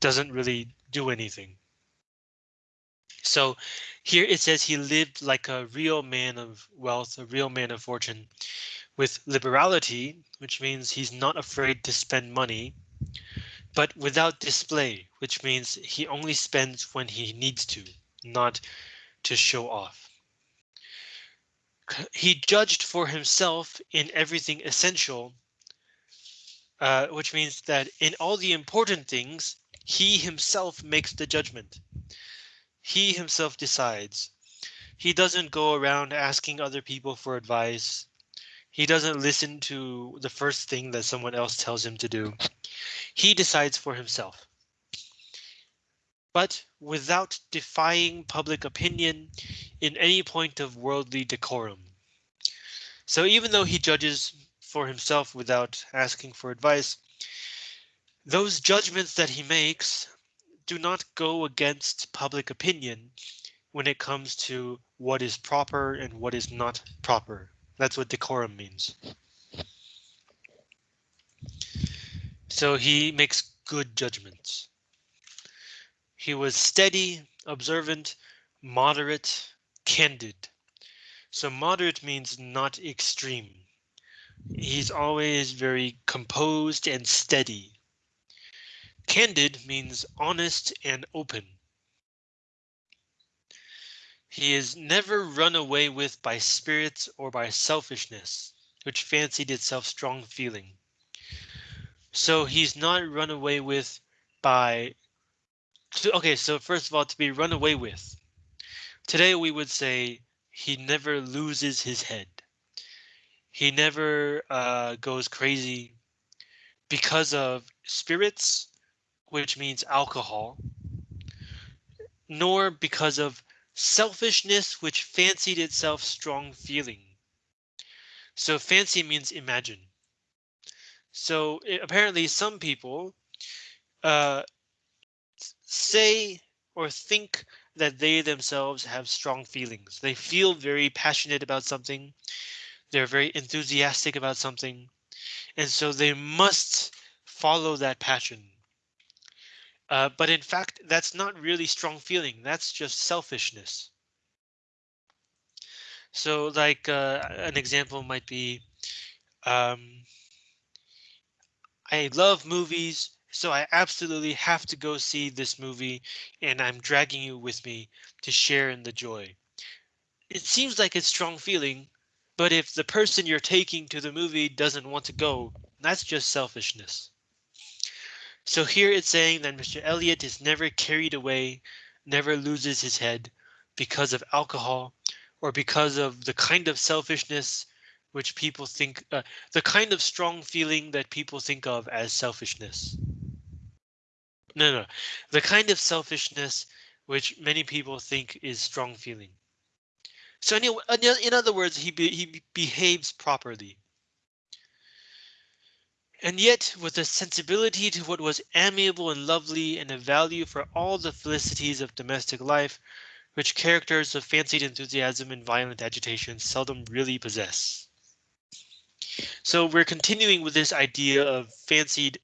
A: doesn't really do anything. So here it says he lived like a real man of wealth, a real man of fortune with liberality, which means he's not afraid to spend money but without display, which means he only spends when he needs to, not to show off. He judged for himself in everything essential, uh, which means that in all the important things, he himself makes the judgment. He himself decides. He doesn't go around asking other people for advice. He doesn't listen to the first thing that someone else tells him to do. He decides for himself. But without defying public opinion in any point of worldly decorum. So even though he judges for himself without asking for advice, those judgments that he makes do not go against public opinion when it comes to what is proper and what is not proper. That's what decorum means. So he makes good judgments. He was steady, observant, moderate, candid. So moderate means not extreme. He's always very composed and steady. Candid means honest and open. He is never run away with by spirits or by selfishness, which fancied itself strong feeling. So he's not run away with by. Okay, so first of all, to be run away with. Today we would say he never loses his head. He never uh, goes crazy because of spirits, which means alcohol, nor because of selfishness, which fancied itself strong feeling. So fancy means imagine. So it, apparently some people uh, say or think that they themselves have strong feelings. They feel very passionate about something. They're very enthusiastic about something. And so they must follow that passion. Uh, but in fact, that's not really strong feeling. That's just selfishness. So like uh, an example might be, um, I love movies, so I absolutely have to go see this movie and I'm dragging you with me to share in the joy. It seems like a strong feeling, but if the person you're taking to the movie doesn't want to go, that's just selfishness. So here it's saying that Mr. Elliot is never carried away, never loses his head because of alcohol or because of the kind of selfishness which people think uh, the kind of strong feeling that people think of as selfishness. No, no, the kind of selfishness which many people think is strong feeling. So anyway, in other words, he be, he behaves properly. And yet, with a sensibility to what was amiable and lovely, and a value for all the felicities of domestic life, which characters of fancied enthusiasm and violent agitation seldom really possess. So we're continuing with this idea of fancied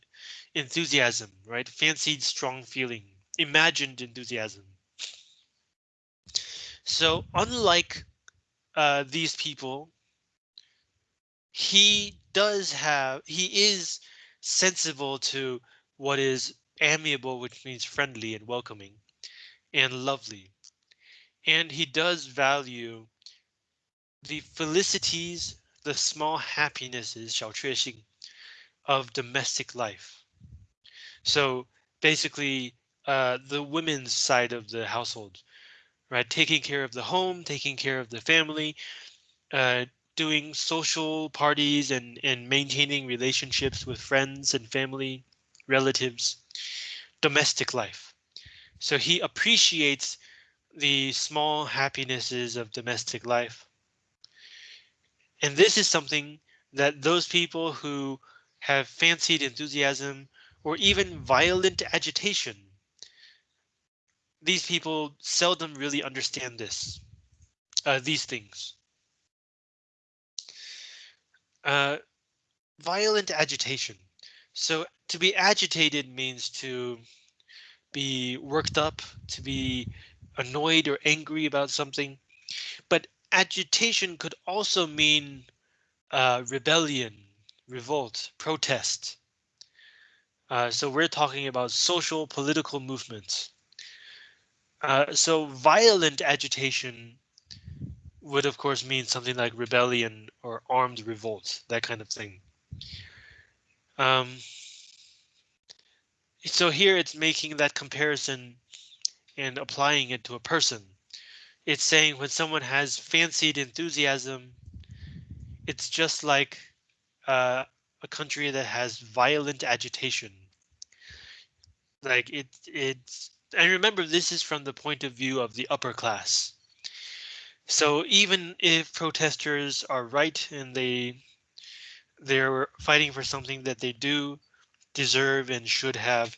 A: enthusiasm, right? Fancied strong feeling, imagined enthusiasm. So unlike uh, these people, he does have, he is sensible to what is amiable, which means friendly and welcoming and lovely. And he does value the felicities the small happinesses 小确幸 of domestic life. So basically, uh, the women's side of the household, right? Taking care of the home, taking care of the family, uh, doing social parties and, and maintaining relationships with friends and family, relatives, domestic life. So he appreciates the small happinesses of domestic life. And this is something that those people who have fancied enthusiasm or even violent agitation. These people seldom really understand this, uh, these things. Uh, violent agitation. So to be agitated means to be worked up, to be annoyed or angry about something. But agitation could also mean uh, rebellion, revolt, protest. Uh, so we're talking about social political movements. Uh, so violent agitation would of course mean something like rebellion or armed revolt, that kind of thing. Um, so here it's making that comparison and applying it to a person it's saying when someone has fancied enthusiasm, it's just like uh, a country that has violent agitation. Like it, it's, and remember, this is from the point of view of the upper class. So even if protesters are right and they they're fighting for something that they do deserve and should have,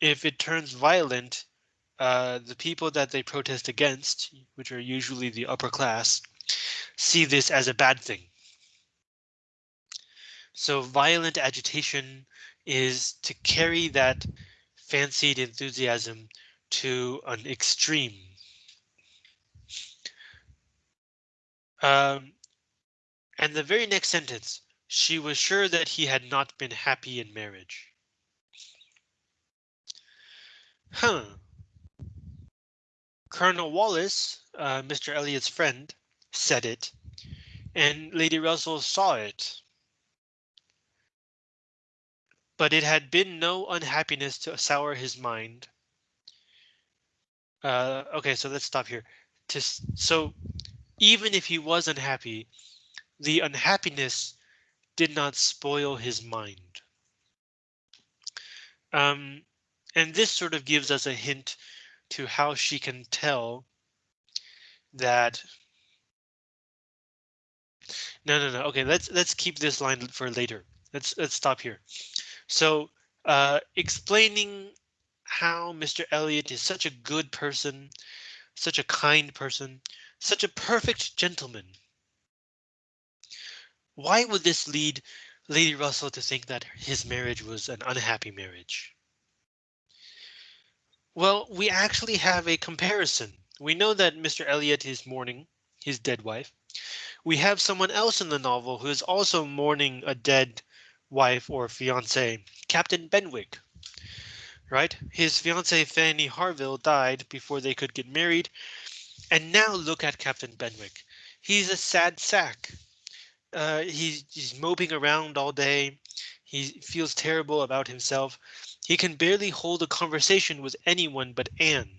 A: if it turns violent, uh, the people that they protest against, which are usually the upper class, see this as a bad thing. So violent agitation is to carry that fancied enthusiasm to an extreme. Um, and the very next sentence, she was sure that he had not been happy in marriage. Huh. Colonel Wallis, uh, Mr. Elliot's friend, said it, and Lady Russell saw it. But it had been no unhappiness to sour his mind. Uh, okay, so let's stop here. To, so even if he was unhappy, the unhappiness did not spoil his mind. Um, and this sort of gives us a hint to how she can tell that no no no okay let's let's keep this line for later let's let's stop here so uh explaining how Mr. Elliot is such a good person such a kind person such a perfect gentleman why would this lead Lady Russell to think that his marriage was an unhappy marriage? Well, we actually have a comparison. We know that Mr. Elliot is mourning his dead wife. We have someone else in the novel who is also mourning a dead wife or fiance, Captain Benwick. Right? His fiancee Fanny Harville died before they could get married. And now look at Captain Benwick. He's a sad sack. Uh, he's, he's moping around all day. He feels terrible about himself. He can barely hold a conversation with anyone but Anne.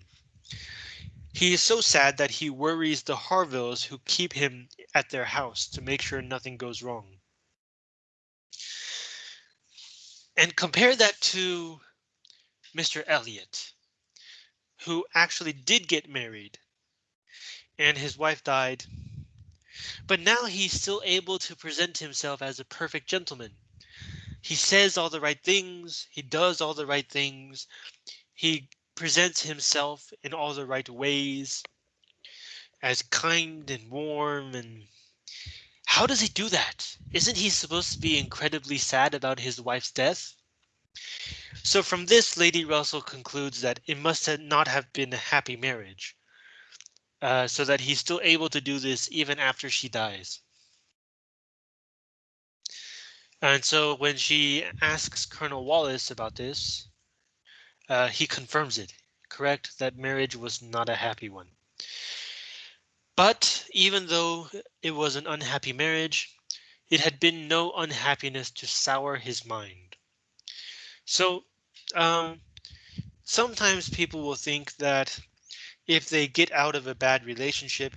A: He is so sad that he worries the Harvilles who keep him at their house to make sure nothing goes wrong. And compare that to Mr. Elliot, who actually did get married and his wife died but now he's still able to present himself as a perfect gentleman. He says all the right things. He does all the right things. He presents himself in all the right ways as kind and warm and how does he do that? Isn't he supposed to be incredibly sad about his wife's death? So from this, Lady Russell concludes that it must have not have been a happy marriage uh, so that he's still able to do this even after she dies. And so when she asks Colonel Wallis about this, uh, he confirms it, correct, that marriage was not a happy one. But even though it was an unhappy marriage, it had been no unhappiness to sour his mind. So um, sometimes people will think that if they get out of a bad relationship,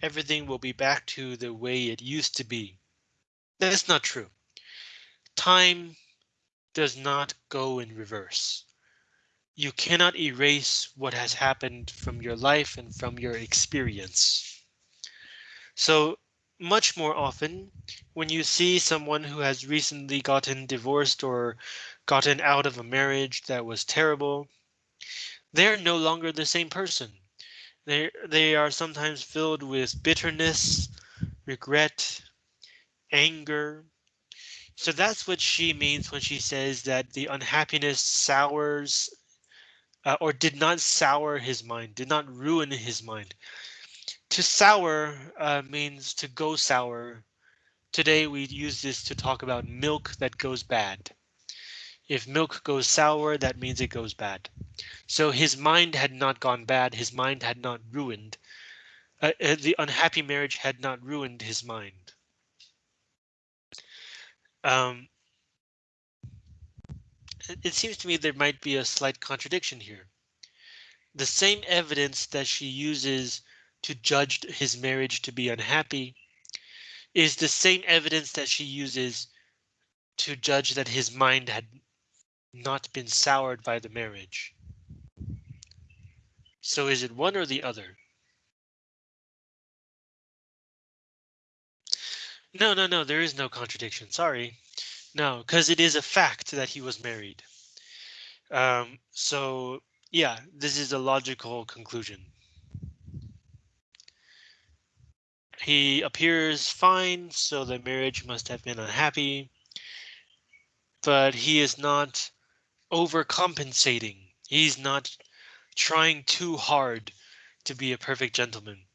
A: everything will be back to the way it used to be. That's not true. Time does not go in reverse. You cannot erase what has happened from your life and from your experience. So much more often, when you see someone who has recently gotten divorced or gotten out of a marriage that was terrible, they're no longer the same person. They, they are sometimes filled with bitterness, regret, anger. So that's what she means when she says that the unhappiness sours uh, or did not sour his mind, did not ruin his mind. To sour uh, means to go sour. Today we use this to talk about milk that goes bad. If milk goes sour, that means it goes bad. So his mind had not gone bad. His mind had not ruined. Uh, uh, the unhappy marriage had not ruined his mind. Um, it seems to me there might be a slight contradiction here. The same evidence that she uses to judge his marriage to be unhappy is the same evidence that she uses to judge that his mind had not been soured by the marriage. So is it one or the other? No, no, no, there is no contradiction. Sorry. No, because it is a fact that he was married. Um, so yeah, this is a logical conclusion. He appears fine, so the marriage must have been unhappy. But he is not overcompensating. He's not trying too hard to be a perfect gentleman.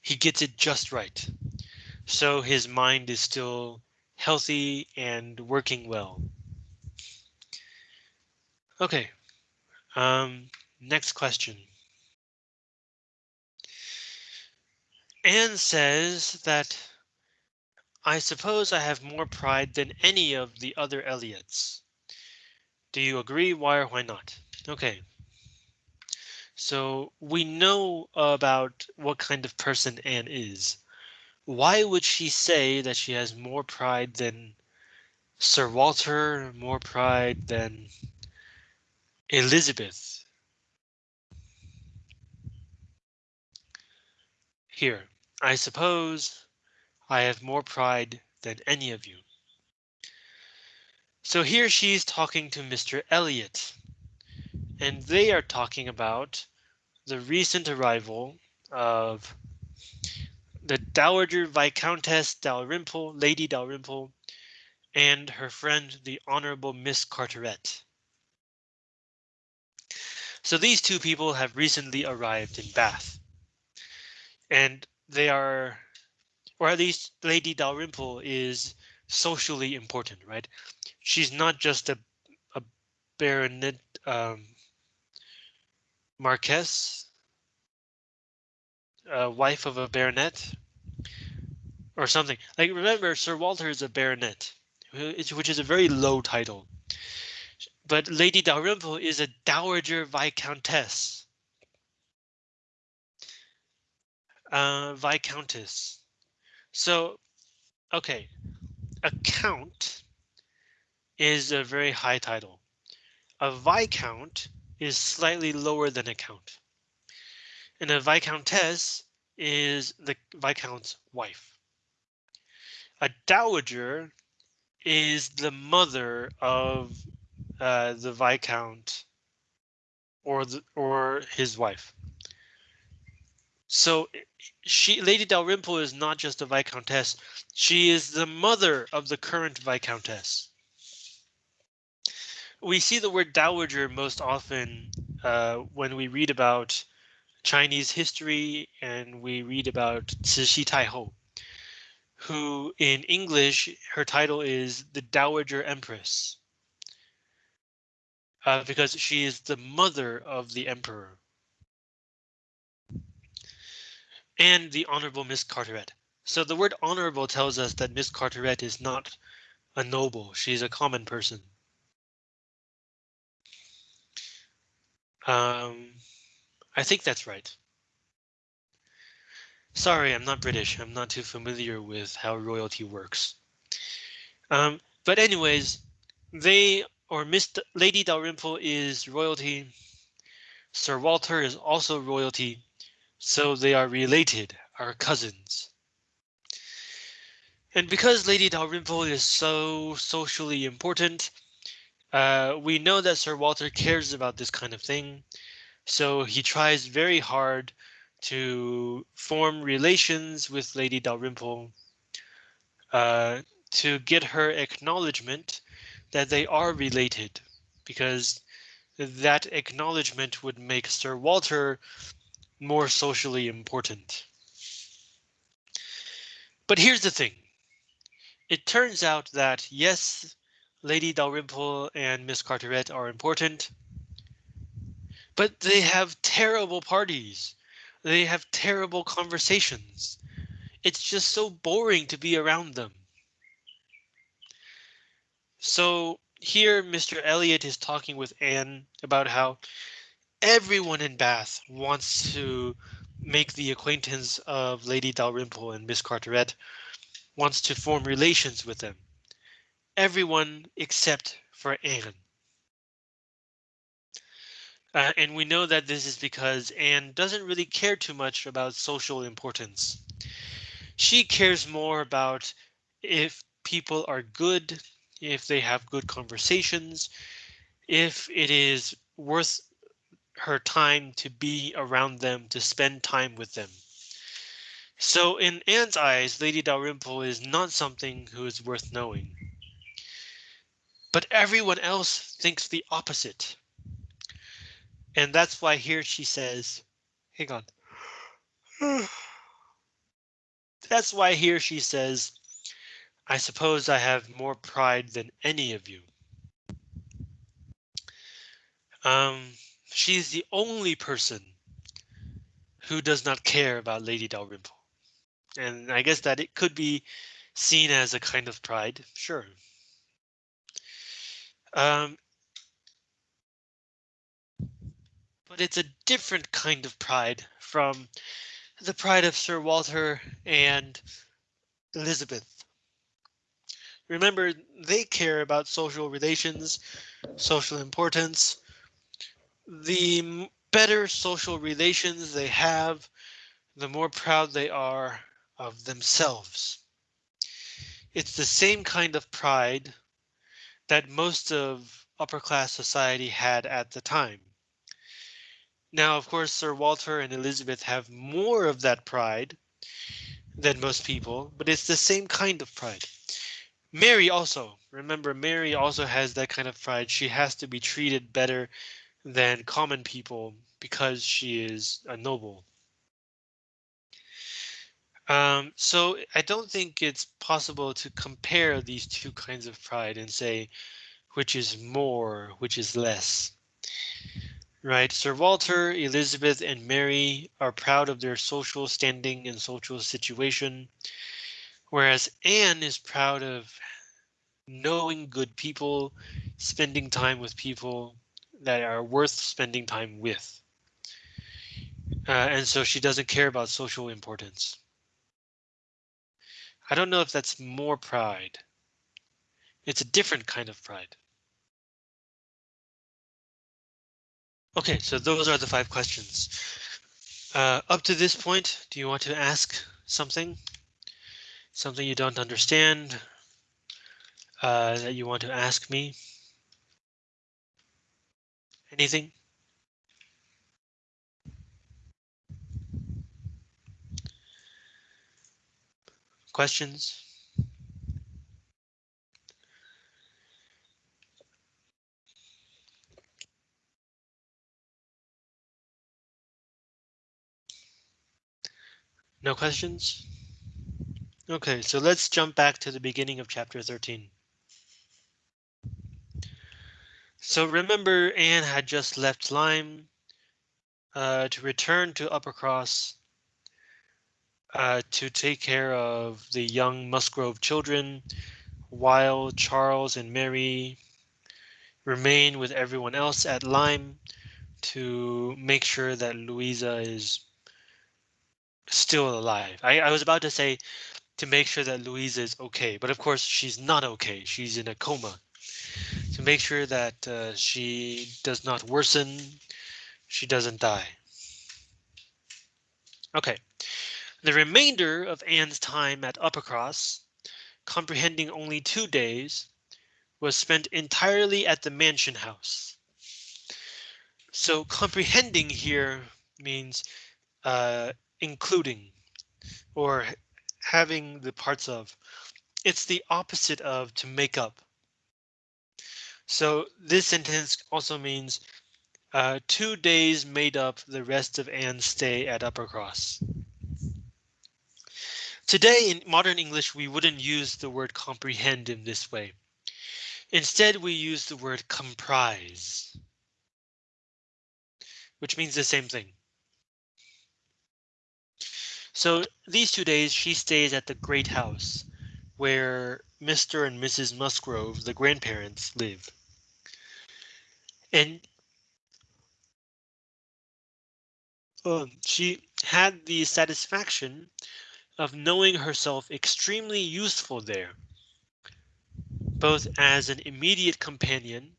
A: He gets it just right. So his mind is still healthy and working well. Okay, um, next question. Anne says that I suppose I have more pride than any of the other Elliots. Do you agree? Why or why not? Okay. So we know about what kind of person Anne is. why would she say that she has more pride than Sir Walter, more pride than Elizabeth? Here, I suppose I have more pride than any of you. So here she's talking to Mr. Elliot, and they are talking about the recent arrival of the Dowager Viscountess Dalrymple, Lady Dalrymple, and her friend, the Honorable Miss Carteret. So these two people have recently arrived in Bath. And they are, or at least Lady Dalrymple is socially important, right? She's not just a, a baronet, um, Marquess, uh, wife of a baronet, or something. Like remember, Sir Walter is a baronet, which is a very low title. But Lady Dalrymple is a dowager viscountess. Uh, viscountess. So, okay, a count is a very high title. A viscount is slightly lower than a count. And a viscountess is the viscount's wife. A dowager is the mother of uh, the viscount or the, or his wife. So she, Lady Dalrymple is not just a viscountess. She is the mother of the current viscountess we see the word dowager most often uh, when we read about Chinese history and we read about Cixi Taihou, who in English, her title is the Dowager Empress. Uh, because she is the mother of the emperor. And the Honorable Miss Carteret. So the word honorable tells us that Miss Carteret is not a noble, she's a common person. Um, I think that's right. Sorry, I'm not British. I'm not too familiar with how royalty works. Um, but anyways, they or Miss Lady Dalrymple is royalty. Sir Walter is also royalty. So they are related, are cousins. And because Lady Dalrymple is so socially important, uh, we know that Sir Walter cares about this kind of thing, so he tries very hard to form relations with Lady Dalrymple uh, to get her acknowledgement that they are related, because that acknowledgement would make Sir Walter more socially important. But here's the thing. It turns out that yes, Lady Dalrymple and Miss Carteret are important. But they have terrible parties. They have terrible conversations. It's just so boring to be around them. So here Mr. Elliot is talking with Anne about how everyone in Bath wants to make the acquaintance of Lady Dalrymple and Miss Carteret, wants to form relations with them everyone except for Anne. Uh, and we know that this is because Anne doesn't really care too much about social importance. She cares more about if people are good, if they have good conversations, if it is worth her time to be around them, to spend time with them. So in Anne's eyes, Lady Dalrymple is not something who is worth knowing. But everyone else thinks the opposite. And that's why here she says, hang on. That's why here she says, I suppose I have more pride than any of you. Um, she's the only person who does not care about Lady Dalrymple. And I guess that it could be seen as a kind of pride, sure. Um, but it's a different kind of pride from the pride of Sir Walter and Elizabeth. Remember, they care about social relations, social importance. The better social relations they have, the more proud they are of themselves. It's the same kind of pride that most of upper class society had at the time. Now, of course, Sir Walter and Elizabeth have more of that pride than most people, but it's the same kind of pride. Mary also, remember, Mary also has that kind of pride. She has to be treated better than common people because she is a noble. Um, so I don't think it's possible to compare these two kinds of pride and say which is more, which is less. Right, Sir Walter, Elizabeth, and Mary are proud of their social standing and social situation, whereas Anne is proud of knowing good people, spending time with people that are worth spending time with. Uh, and so she doesn't care about social importance. I don't know if that's more pride. It's a different kind of pride. OK, so those are the five questions. Uh, up to this point, do you want to ask something? Something you don't understand uh, that you want to ask me? Anything? Questions? No questions? OK, so let's jump back to the beginning of chapter 13. So remember Anne had just left Lyme uh, to return to Uppercross uh, to take care of the young Musgrove children while Charles and Mary remain with everyone else at Lyme to make sure that Louisa is still alive. I, I was about to say to make sure that Louisa is okay, but of course she's not okay. She's in a coma. To make sure that uh, she does not worsen, she doesn't die. Okay, the remainder of Anne's time at Uppercross, comprehending only two days, was spent entirely at the mansion house. So comprehending here means uh, including or having the parts of. It's the opposite of to make up. So this sentence also means uh, two days made up the rest of Anne's stay at Uppercross. Today in modern English, we wouldn't use the word comprehend in this way. Instead, we use the word comprise, which means the same thing. So these two days she stays at the great house where Mr. and Mrs. Musgrove, the grandparents, live. And um, she had the satisfaction of knowing herself extremely useful there, both as an immediate companion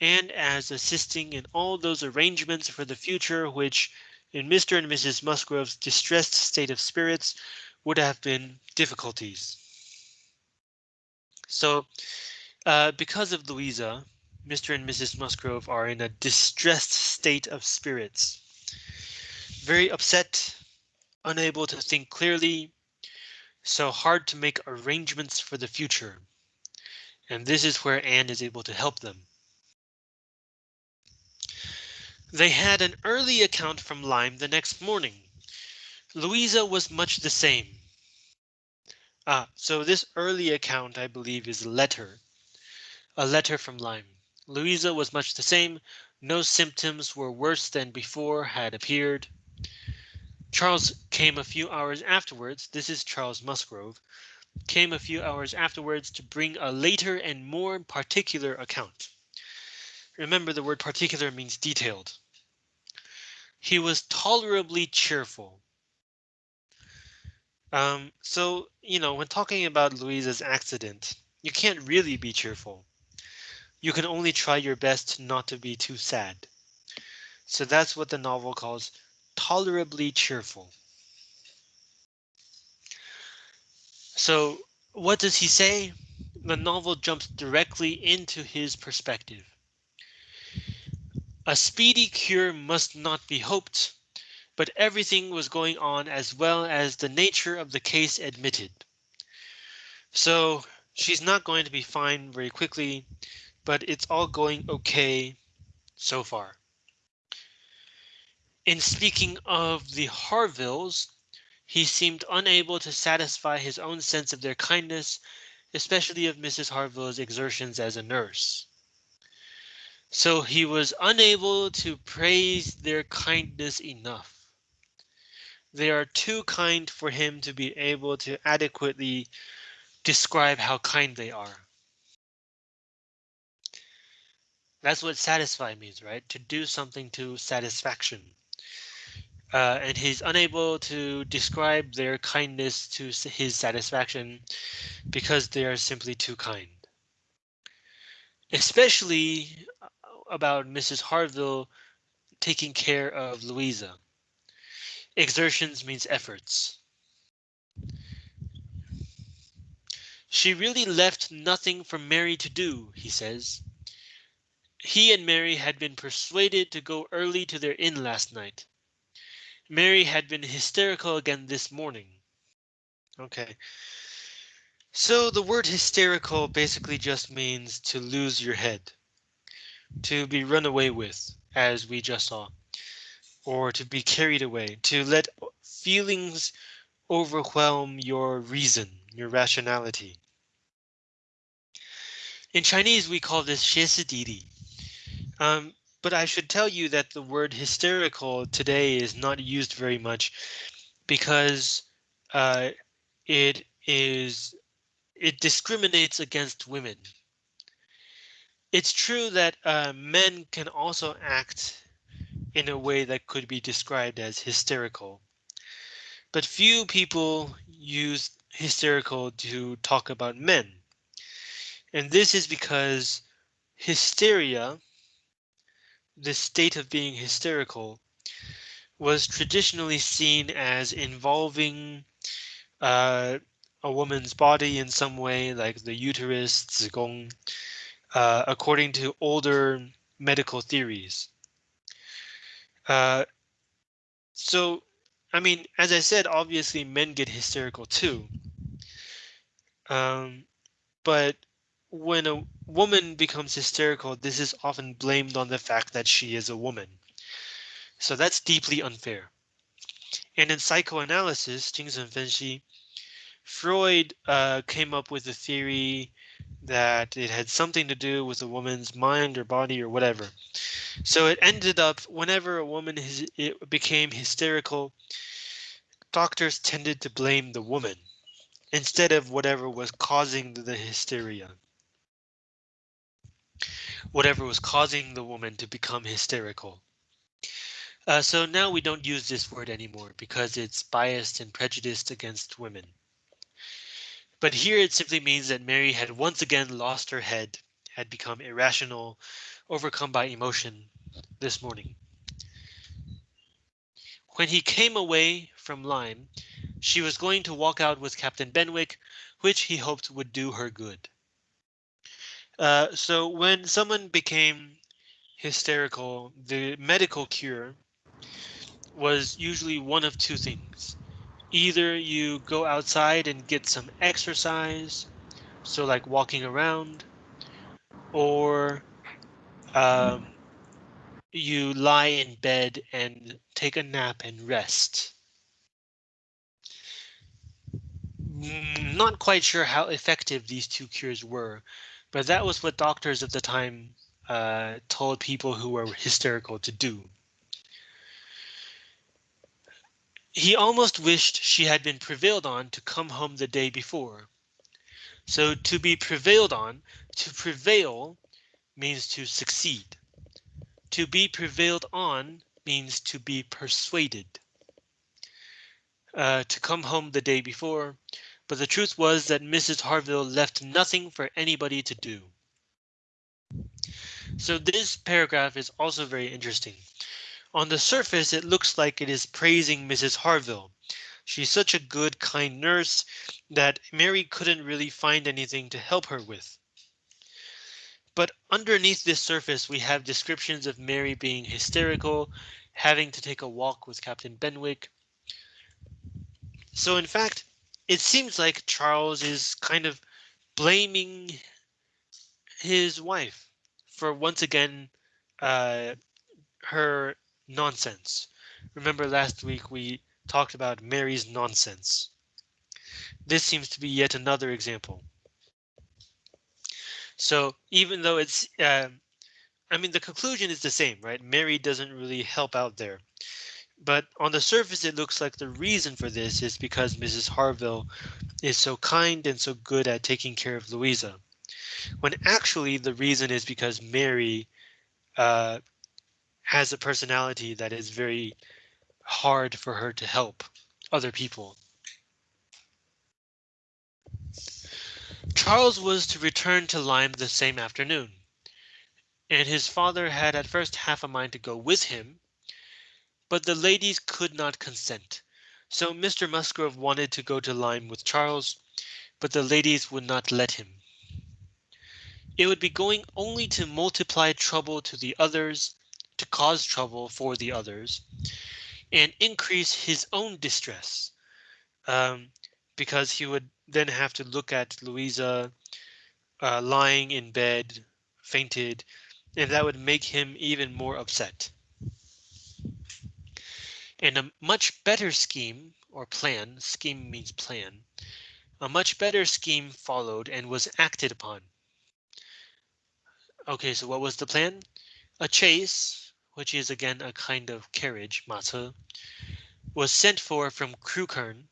A: and as assisting in all those arrangements for the future which in Mr. and Mrs. Musgrove's distressed state of spirits would have been difficulties. So uh, because of Louisa, Mr. and Mrs. Musgrove are in a distressed state of spirits. Very upset, unable to think clearly, so hard to make arrangements for the future. And this is where Anne is able to help them. They had an early account from Lyme the next morning. Louisa was much the same. Ah, so this early account, I believe, is a letter. A letter from Lyme. Louisa was much the same. No symptoms were worse than before had appeared. Charles came a few hours afterwards. This is Charles Musgrove. Came a few hours afterwards to bring a later and more particular account. Remember the word particular means detailed. He was tolerably cheerful. Um, so, you know, when talking about Louisa's accident, you can't really be cheerful. You can only try your best not to be too sad. So that's what the novel calls tolerably cheerful. So what does he say? The novel jumps directly into his perspective. A speedy cure must not be hoped, but everything was going on as well as the nature of the case admitted. So she's not going to be fine very quickly, but it's all going okay so far. In speaking of the Harvilles, he seemed unable to satisfy his own sense of their kindness, especially of Mrs. Harville's exertions as a nurse. So he was unable to praise their kindness enough. They are too kind for him to be able to adequately describe how kind they are. That's what satisfy means, right? To do something to satisfaction. Uh, and he's unable to describe their kindness to his satisfaction because they are simply too kind. Especially uh, about Mrs. Harville taking care of Louisa. Exertions means efforts. She really left nothing for Mary to do, he says. He and Mary had been persuaded to go early to their inn last night. Mary had been hysterical again this morning. Okay. So the word hysterical basically just means to lose your head, to be run away with, as we just saw, or to be carried away, to let feelings overwhelm your reason, your rationality. In Chinese, we call this 歇斯底里. Um, but I should tell you that the word hysterical today is not used very much because uh, it is it discriminates against women. It's true that uh, men can also act in a way that could be described as hysterical. But few people use hysterical to talk about men. And this is because hysteria the state of being hysterical was traditionally seen as involving uh, a woman's body in some way, like the uterus, 子宫, uh, according to older medical theories. Uh, so, I mean, as I said, obviously men get hysterical too. Um, but when a woman becomes hysterical, this is often blamed on the fact that she is a woman. So that's deeply unfair. And in psychoanalysis, 精神分析, Freud uh, came up with a theory that it had something to do with a woman's mind or body or whatever. So it ended up whenever a woman his, it became hysterical, doctors tended to blame the woman instead of whatever was causing the hysteria whatever was causing the woman to become hysterical. Uh, so now we don't use this word anymore because it's biased and prejudiced against women. But here it simply means that Mary had once again lost her head, had become irrational, overcome by emotion this morning. When he came away from Lyme, she was going to walk out with Captain Benwick, which he hoped would do her good. Uh, so when someone became hysterical, the medical cure was usually one of two things. Either you go outside and get some exercise, so like walking around, or um, you lie in bed and take a nap and rest. Not quite sure how effective these two cures were, but that was what doctors at the time uh, told people who were hysterical to do. He almost wished she had been prevailed on to come home the day before. So to be prevailed on, to prevail means to succeed. To be prevailed on means to be persuaded. uh, to come home the day before, but the truth was that Mrs. Harville left nothing for anybody to do. So this paragraph is also very interesting. On the surface, it looks like it is praising Mrs. Harville. She's such a good, kind nurse that Mary couldn't really find anything to help her with. But underneath this surface, we have descriptions of Mary being hysterical, having to take a walk with Captain Benwick. So in fact, it seems like Charles is kind of blaming his wife for once again uh, her nonsense. Remember last week we talked about Mary's nonsense. This seems to be yet another example. So even though it's, uh, I mean, the conclusion is the same, right? Mary doesn't really help out there. But on the surface, it looks like the reason for this is because Mrs. Harville is so kind and so good at taking care of Louisa when actually the reason is because Mary uh, has a personality that is very hard for her to help other people. Charles was to return to Lyme the same afternoon, and his father had at first half a mind to go with him, but the ladies could not consent. So Mr. Musgrove wanted to go to Lyme with Charles, but the ladies would not let him. It would be going only to multiply trouble to the others, to cause trouble for the others, and increase his own distress, um, because he would then have to look at Louisa uh, lying in bed, fainted, and that would make him even more upset. And a much better scheme or plan, scheme means plan, a much better scheme followed and was acted upon. Okay, so what was the plan? A chaise, which is again a kind of carriage, 马车, was sent for from Crewkerne.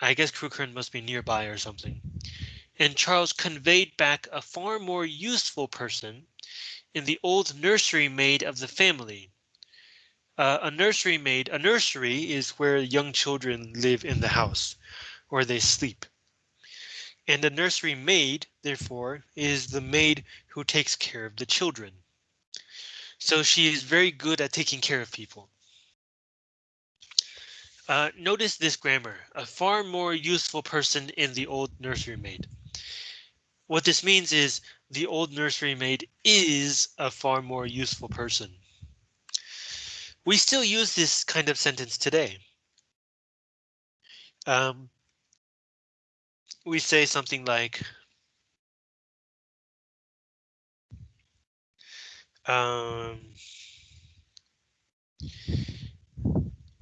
A: I guess Crewkerne must be nearby or something. And Charles conveyed back a far more useful person in the old nursery maid of the family. Uh, a nursery maid, a nursery is where young children live in the house, or they sleep. And a nursery maid, therefore, is the maid who takes care of the children. So she is very good at taking care of people. Uh, notice this grammar, a far more useful person in the old nursery maid. What this means is the old nursery maid is a far more useful person. We still use this kind of sentence today. Um, we say something like um,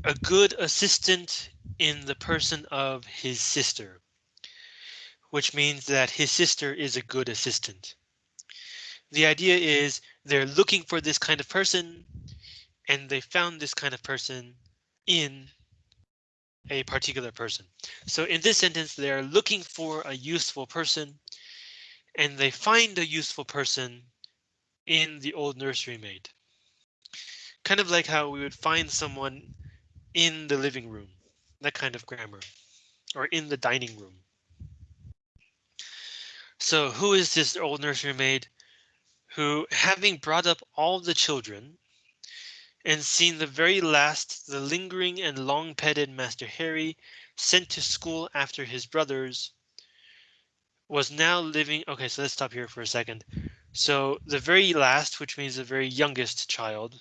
A: a good assistant in the person of his sister, which means that his sister is a good assistant. The idea is they're looking for this kind of person and they found this kind of person in a particular person. So in this sentence, they are looking for a useful person and they find a useful person in the old nursery maid. Kind of like how we would find someone in the living room, that kind of grammar, or in the dining room. So who is this old nursery maid who, having brought up all the children, and seen the very last the lingering and long petted Master Harry sent to school after his brothers was now living. OK, so let's stop here for a second. So the very last, which means the very youngest child,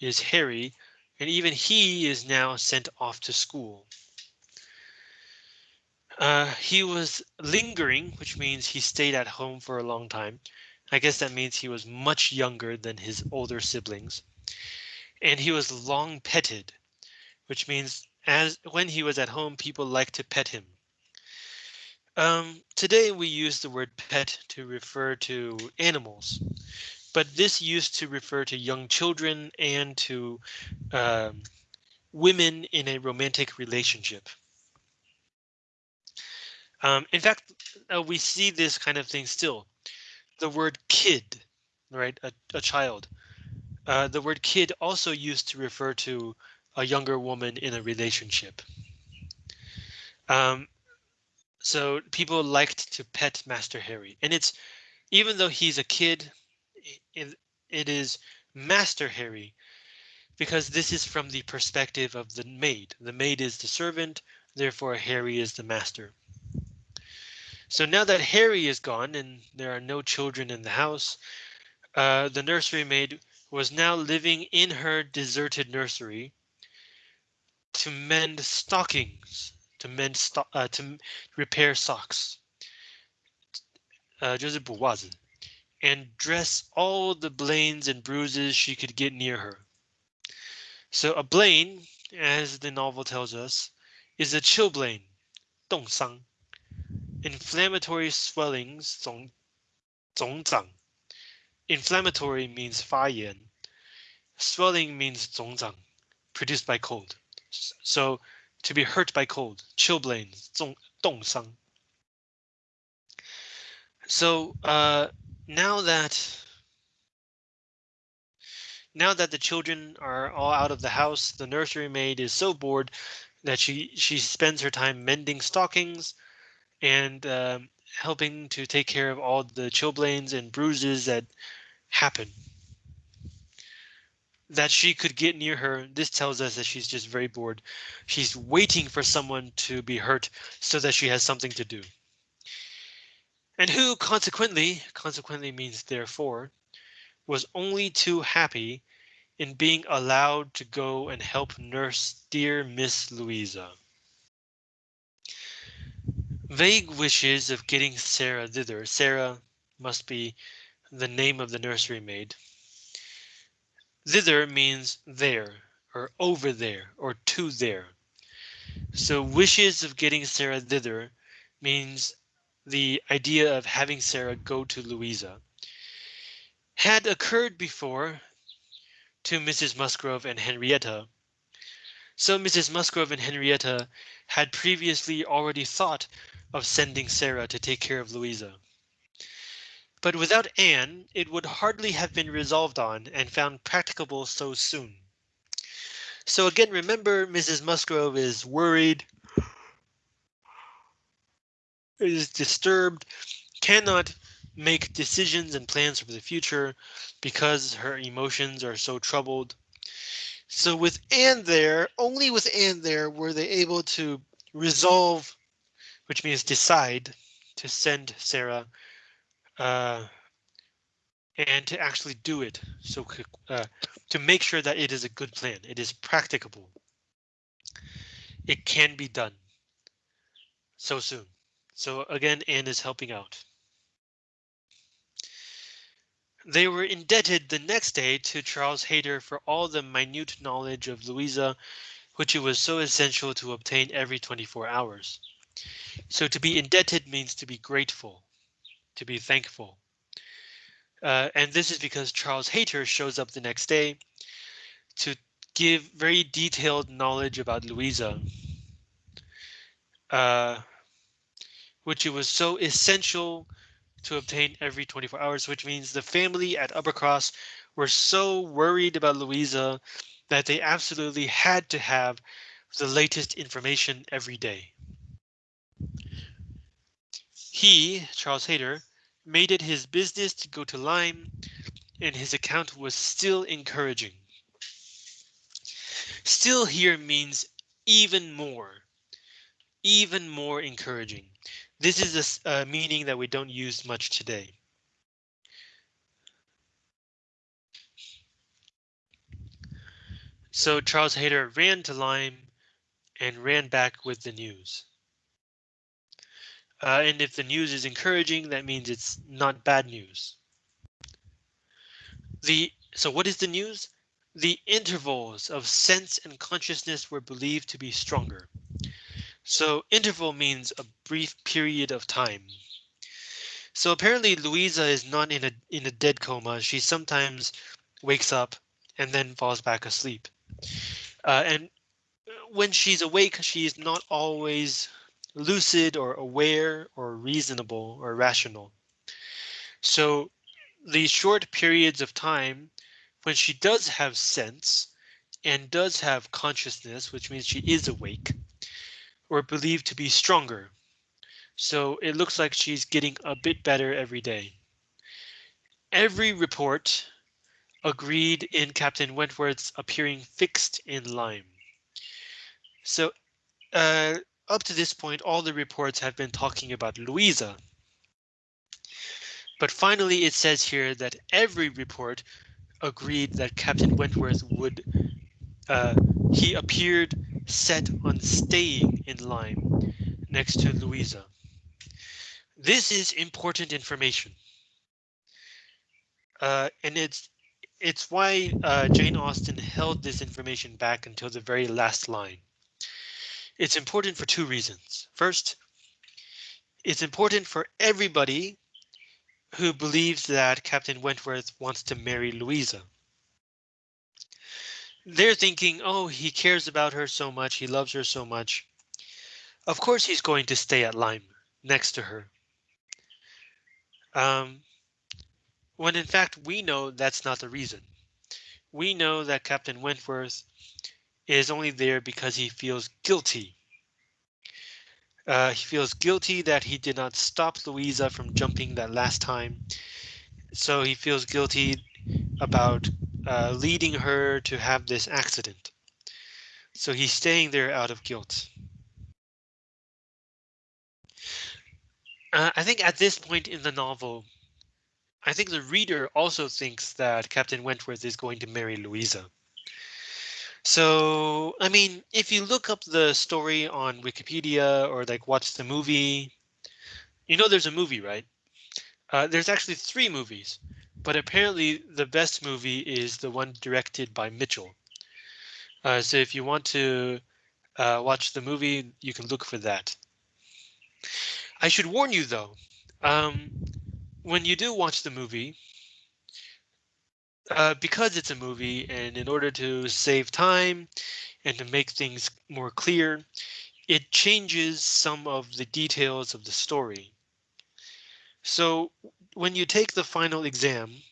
A: is Harry, and even he is now sent off to school. Uh, he was lingering, which means he stayed at home for a long time. I guess that means he was much younger than his older siblings and he was long petted, which means as when he was at home, people liked to pet him. Um, today we use the word pet to refer to animals, but this used to refer to young children and to um, women in a romantic relationship. Um, in fact, uh, we see this kind of thing still. The word kid, right, a, a child, uh, the word kid also used to refer to a younger woman in a relationship. Um, so people liked to pet Master Harry, and it's even though he's a kid, it, it is Master Harry because this is from the perspective of the maid. The maid is the servant, therefore Harry is the master. So now that Harry is gone and there are no children in the house, uh, the nursery maid was now living in her deserted nursery to mend stockings, to mend sto uh, to repair socks. Uh, 就是补袜子 and dress all the blains and bruises she could get near her. So a blain, as the novel tells us, is a chilblain, 冻伤, inflammatory swellings, 肿肿长. Inflammatory means 发炎. Swelling means 肿长, produced by cold. So to be hurt by cold, chilblain, 冻伤. So uh, now that now that the children are all out of the house, the nursery maid is so bored that she she spends her time mending stockings and um, helping to take care of all the chilblains and bruises that happen. That she could get near her, this tells us that she's just very bored. She's waiting for someone to be hurt so that she has something to do and who consequently, consequently means therefore, was only too happy in being allowed to go and help nurse dear Miss Louisa. Vague wishes of getting Sarah thither. Sarah must be the name of the nursery maid. Thither means there, or over there, or to there. So wishes of getting Sarah thither means the idea of having Sarah go to Louisa had occurred before to Mrs. Musgrove and Henrietta. So Mrs. Musgrove and Henrietta had previously already thought of sending Sarah to take care of Louisa. But without Anne, it would hardly have been resolved on and found practicable so soon. So again, remember Mrs. Musgrove is worried is disturbed, cannot make decisions and plans for the future because her emotions are so troubled. So with Anne there, only with Anne there were they able to resolve, which means decide to send Sarah uh, and to actually do it. So uh, to make sure that it is a good plan, it is practicable. It can be done so soon. So again, Anne is helping out. They were indebted the next day to Charles Hayter for all the minute knowledge of Louisa, which it was so essential to obtain every 24 hours. So to be indebted means to be grateful, to be thankful. Uh, and this is because Charles Hayter shows up the next day to give very detailed knowledge about Louisa. Uh, which it was so essential to obtain every 24 hours, which means the family at Uppercross were so worried about Louisa that they absolutely had to have the latest information every day. He, Charles Hayter, made it his business to go to Lyme, and his account was still encouraging. Still here means even more, even more encouraging. This is a uh, meaning that we don't use much today. So Charles Hayter ran to Lyme and ran back with the news. Uh, and if the news is encouraging, that means it's not bad news. The so what is the news? The intervals of sense and consciousness were believed to be stronger. So interval means a brief period of time. So apparently Louisa is not in a in a dead coma. She sometimes wakes up and then falls back asleep. Uh, and when she's awake, she's not always lucid or aware or reasonable or rational. So these short periods of time when she does have sense and does have consciousness, which means she is awake, or believed to be stronger. So it looks like she's getting a bit better every day. Every report agreed in Captain Wentworth's appearing fixed in Lyme. So uh, up to this point, all the reports have been talking about Louisa. But finally, it says here that every report agreed that Captain Wentworth would uh, he appeared set on staying in Lyme next to Louisa. This is important information. Uh, and it's it's why uh, Jane Austen held this information back until the very last line. It's important for two reasons. First, it's important for everybody who believes that Captain Wentworth wants to marry Louisa. They're thinking, oh, he cares about her so much, he loves her so much. Of course he's going to stay at Lyme next to her. Um, when in fact we know that's not the reason. We know that Captain Wentworth is only there because he feels guilty. Uh, he feels guilty that he did not stop Louisa from jumping that last time. So he feels guilty about uh, leading her to have this accident. So he's staying there out of guilt. Uh, I think at this point in the novel, I think the reader also thinks that Captain Wentworth is going to marry Louisa. So, I mean, if you look up the story on Wikipedia or like watch the movie, you know there's a movie, right? Uh, there's actually three movies, but apparently the best movie is the one directed by Michell. Uh, so if you want to uh, watch the movie, you can look for that. I should warn you though, um, when you do watch the movie, uh, because it's a movie and in order to save time and to make things more clear, it changes some of the details of the story. So when you take the final exam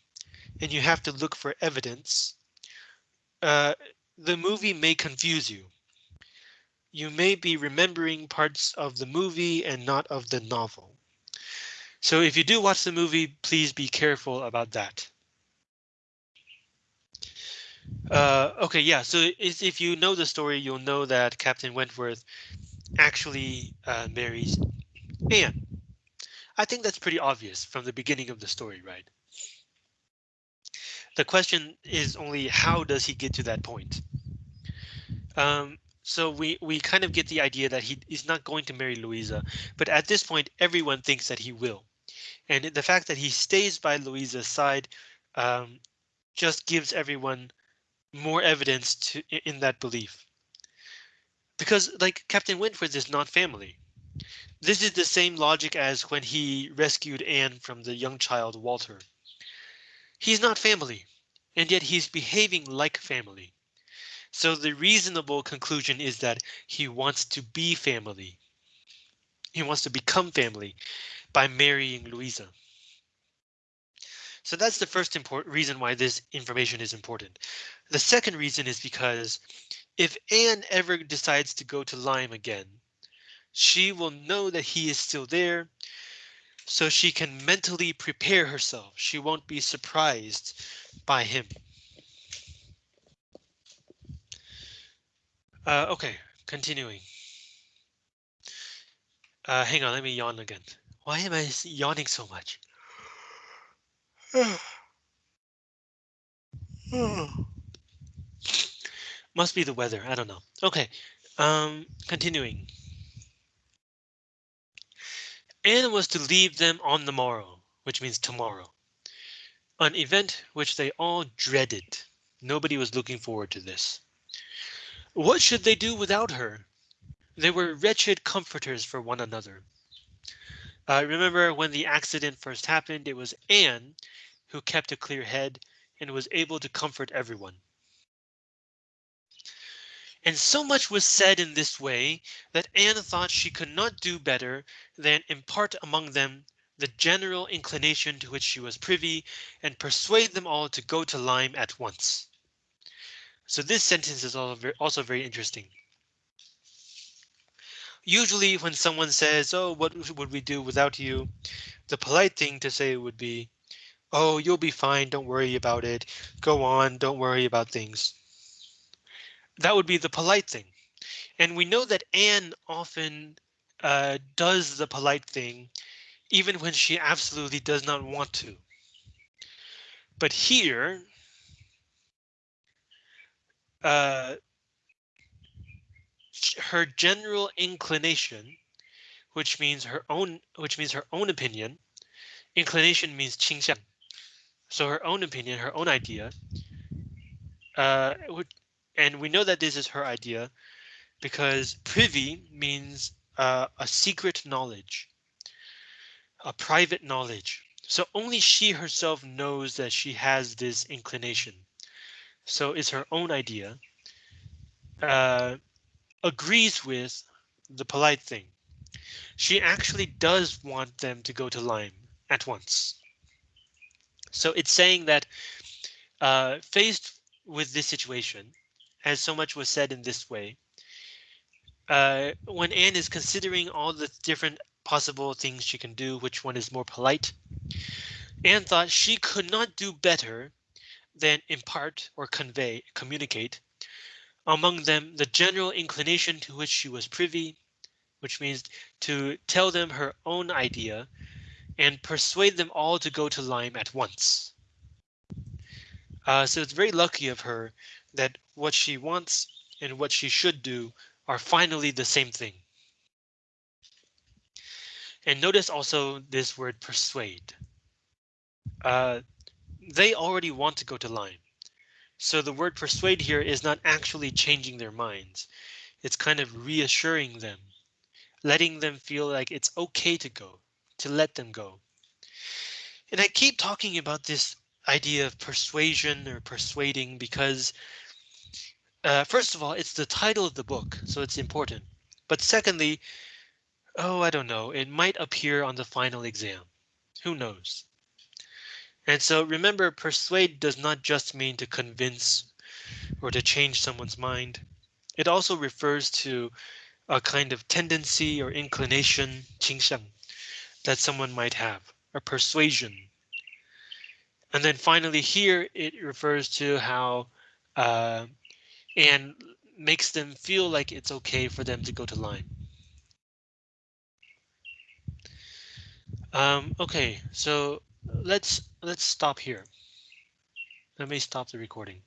A: and you have to look for evidence, uh, the movie may confuse you. You may be remembering parts of the movie and not of the novel. So if you do watch the movie, please be careful about that. Uh, okay, yeah, so if you know the story, you'll know that Captain Wentworth actually uh, marries Anne. I think that's pretty obvious from the beginning of the story, right? The question is only how does he get to that point? Um, so we we kind of get the idea that he is not going to marry Louisa, but at this point, everyone thinks that he will. And the fact that he stays by Louisa's side um, just gives everyone more evidence to in that belief. Because like Captain Wentworth is not family. This is the same logic as when he rescued Anne from the young child Walter. He's not family, and yet he's behaving like family. So the reasonable conclusion is that he wants to be family. He wants to become family by marrying Louisa. So that's the first important reason why this information is important. The second reason is because if Anne ever decides to go to Lyme again, she will know that he is still there, so she can mentally prepare herself. She won't be surprised by him. Uh, okay, continuing. Uh, hang on, let me yawn again. Why am I yawning so much? Must be the weather. I don't know. Okay. Um, continuing. Anne was to leave them on the morrow, which means tomorrow. An event which they all dreaded. Nobody was looking forward to this. What should they do without her? They were wretched comforters for one another. Uh, remember when the accident first happened, it was Anne who kept a clear head and was able to comfort everyone. And so much was said in this way that Anne thought she could not do better than impart among them the general inclination to which she was privy and persuade them all to go to Lyme at once. So this sentence is also very, also very interesting. Usually when someone says, oh, what would we do without you? The polite thing to say would be, oh, you'll be fine. Don't worry about it. Go on. Don't worry about things. That would be the polite thing. And we know that Anne often uh, does the polite thing, even when she absolutely does not want to. But here, uh, her general inclination, which means her own, which means her own opinion. Inclination means 倾向. So her own opinion, her own idea. Uh, and we know that this is her idea because privy means uh, a secret knowledge, a private knowledge. So only she herself knows that she has this inclination. So it's her own idea. Uh, agrees with the polite thing. She actually does want them to go to Lyme at once. So it's saying that uh, faced with this situation, as so much was said in this way, uh, when Anne is considering all the different possible things she can do, which one is more polite, Anne thought she could not do better than impart or convey, communicate among them the general inclination to which she was privy, which means to tell them her own idea and persuade them all to go to Lyme at once. Uh, so it's very lucky of her that what she wants and what she should do are finally the same thing. And notice also this word persuade. Uh, they already want to go to Lyme. So the word persuade here is not actually changing their minds. It's kind of reassuring them, letting them feel like it's okay to go, to let them go. And I keep talking about this idea of persuasion or persuading because uh, first of all, it's the title of the book, so it's important. But secondly, oh, I don't know, it might appear on the final exam. Who knows? And so remember, persuade does not just mean to convince or to change someone's mind. It also refers to a kind of tendency or inclination, 倾向, that someone might have, a persuasion. And then finally here it refers to how uh, and makes them feel like it's okay for them to go to Lyme. Um, okay, so let's let's stop here. Let me stop the recording.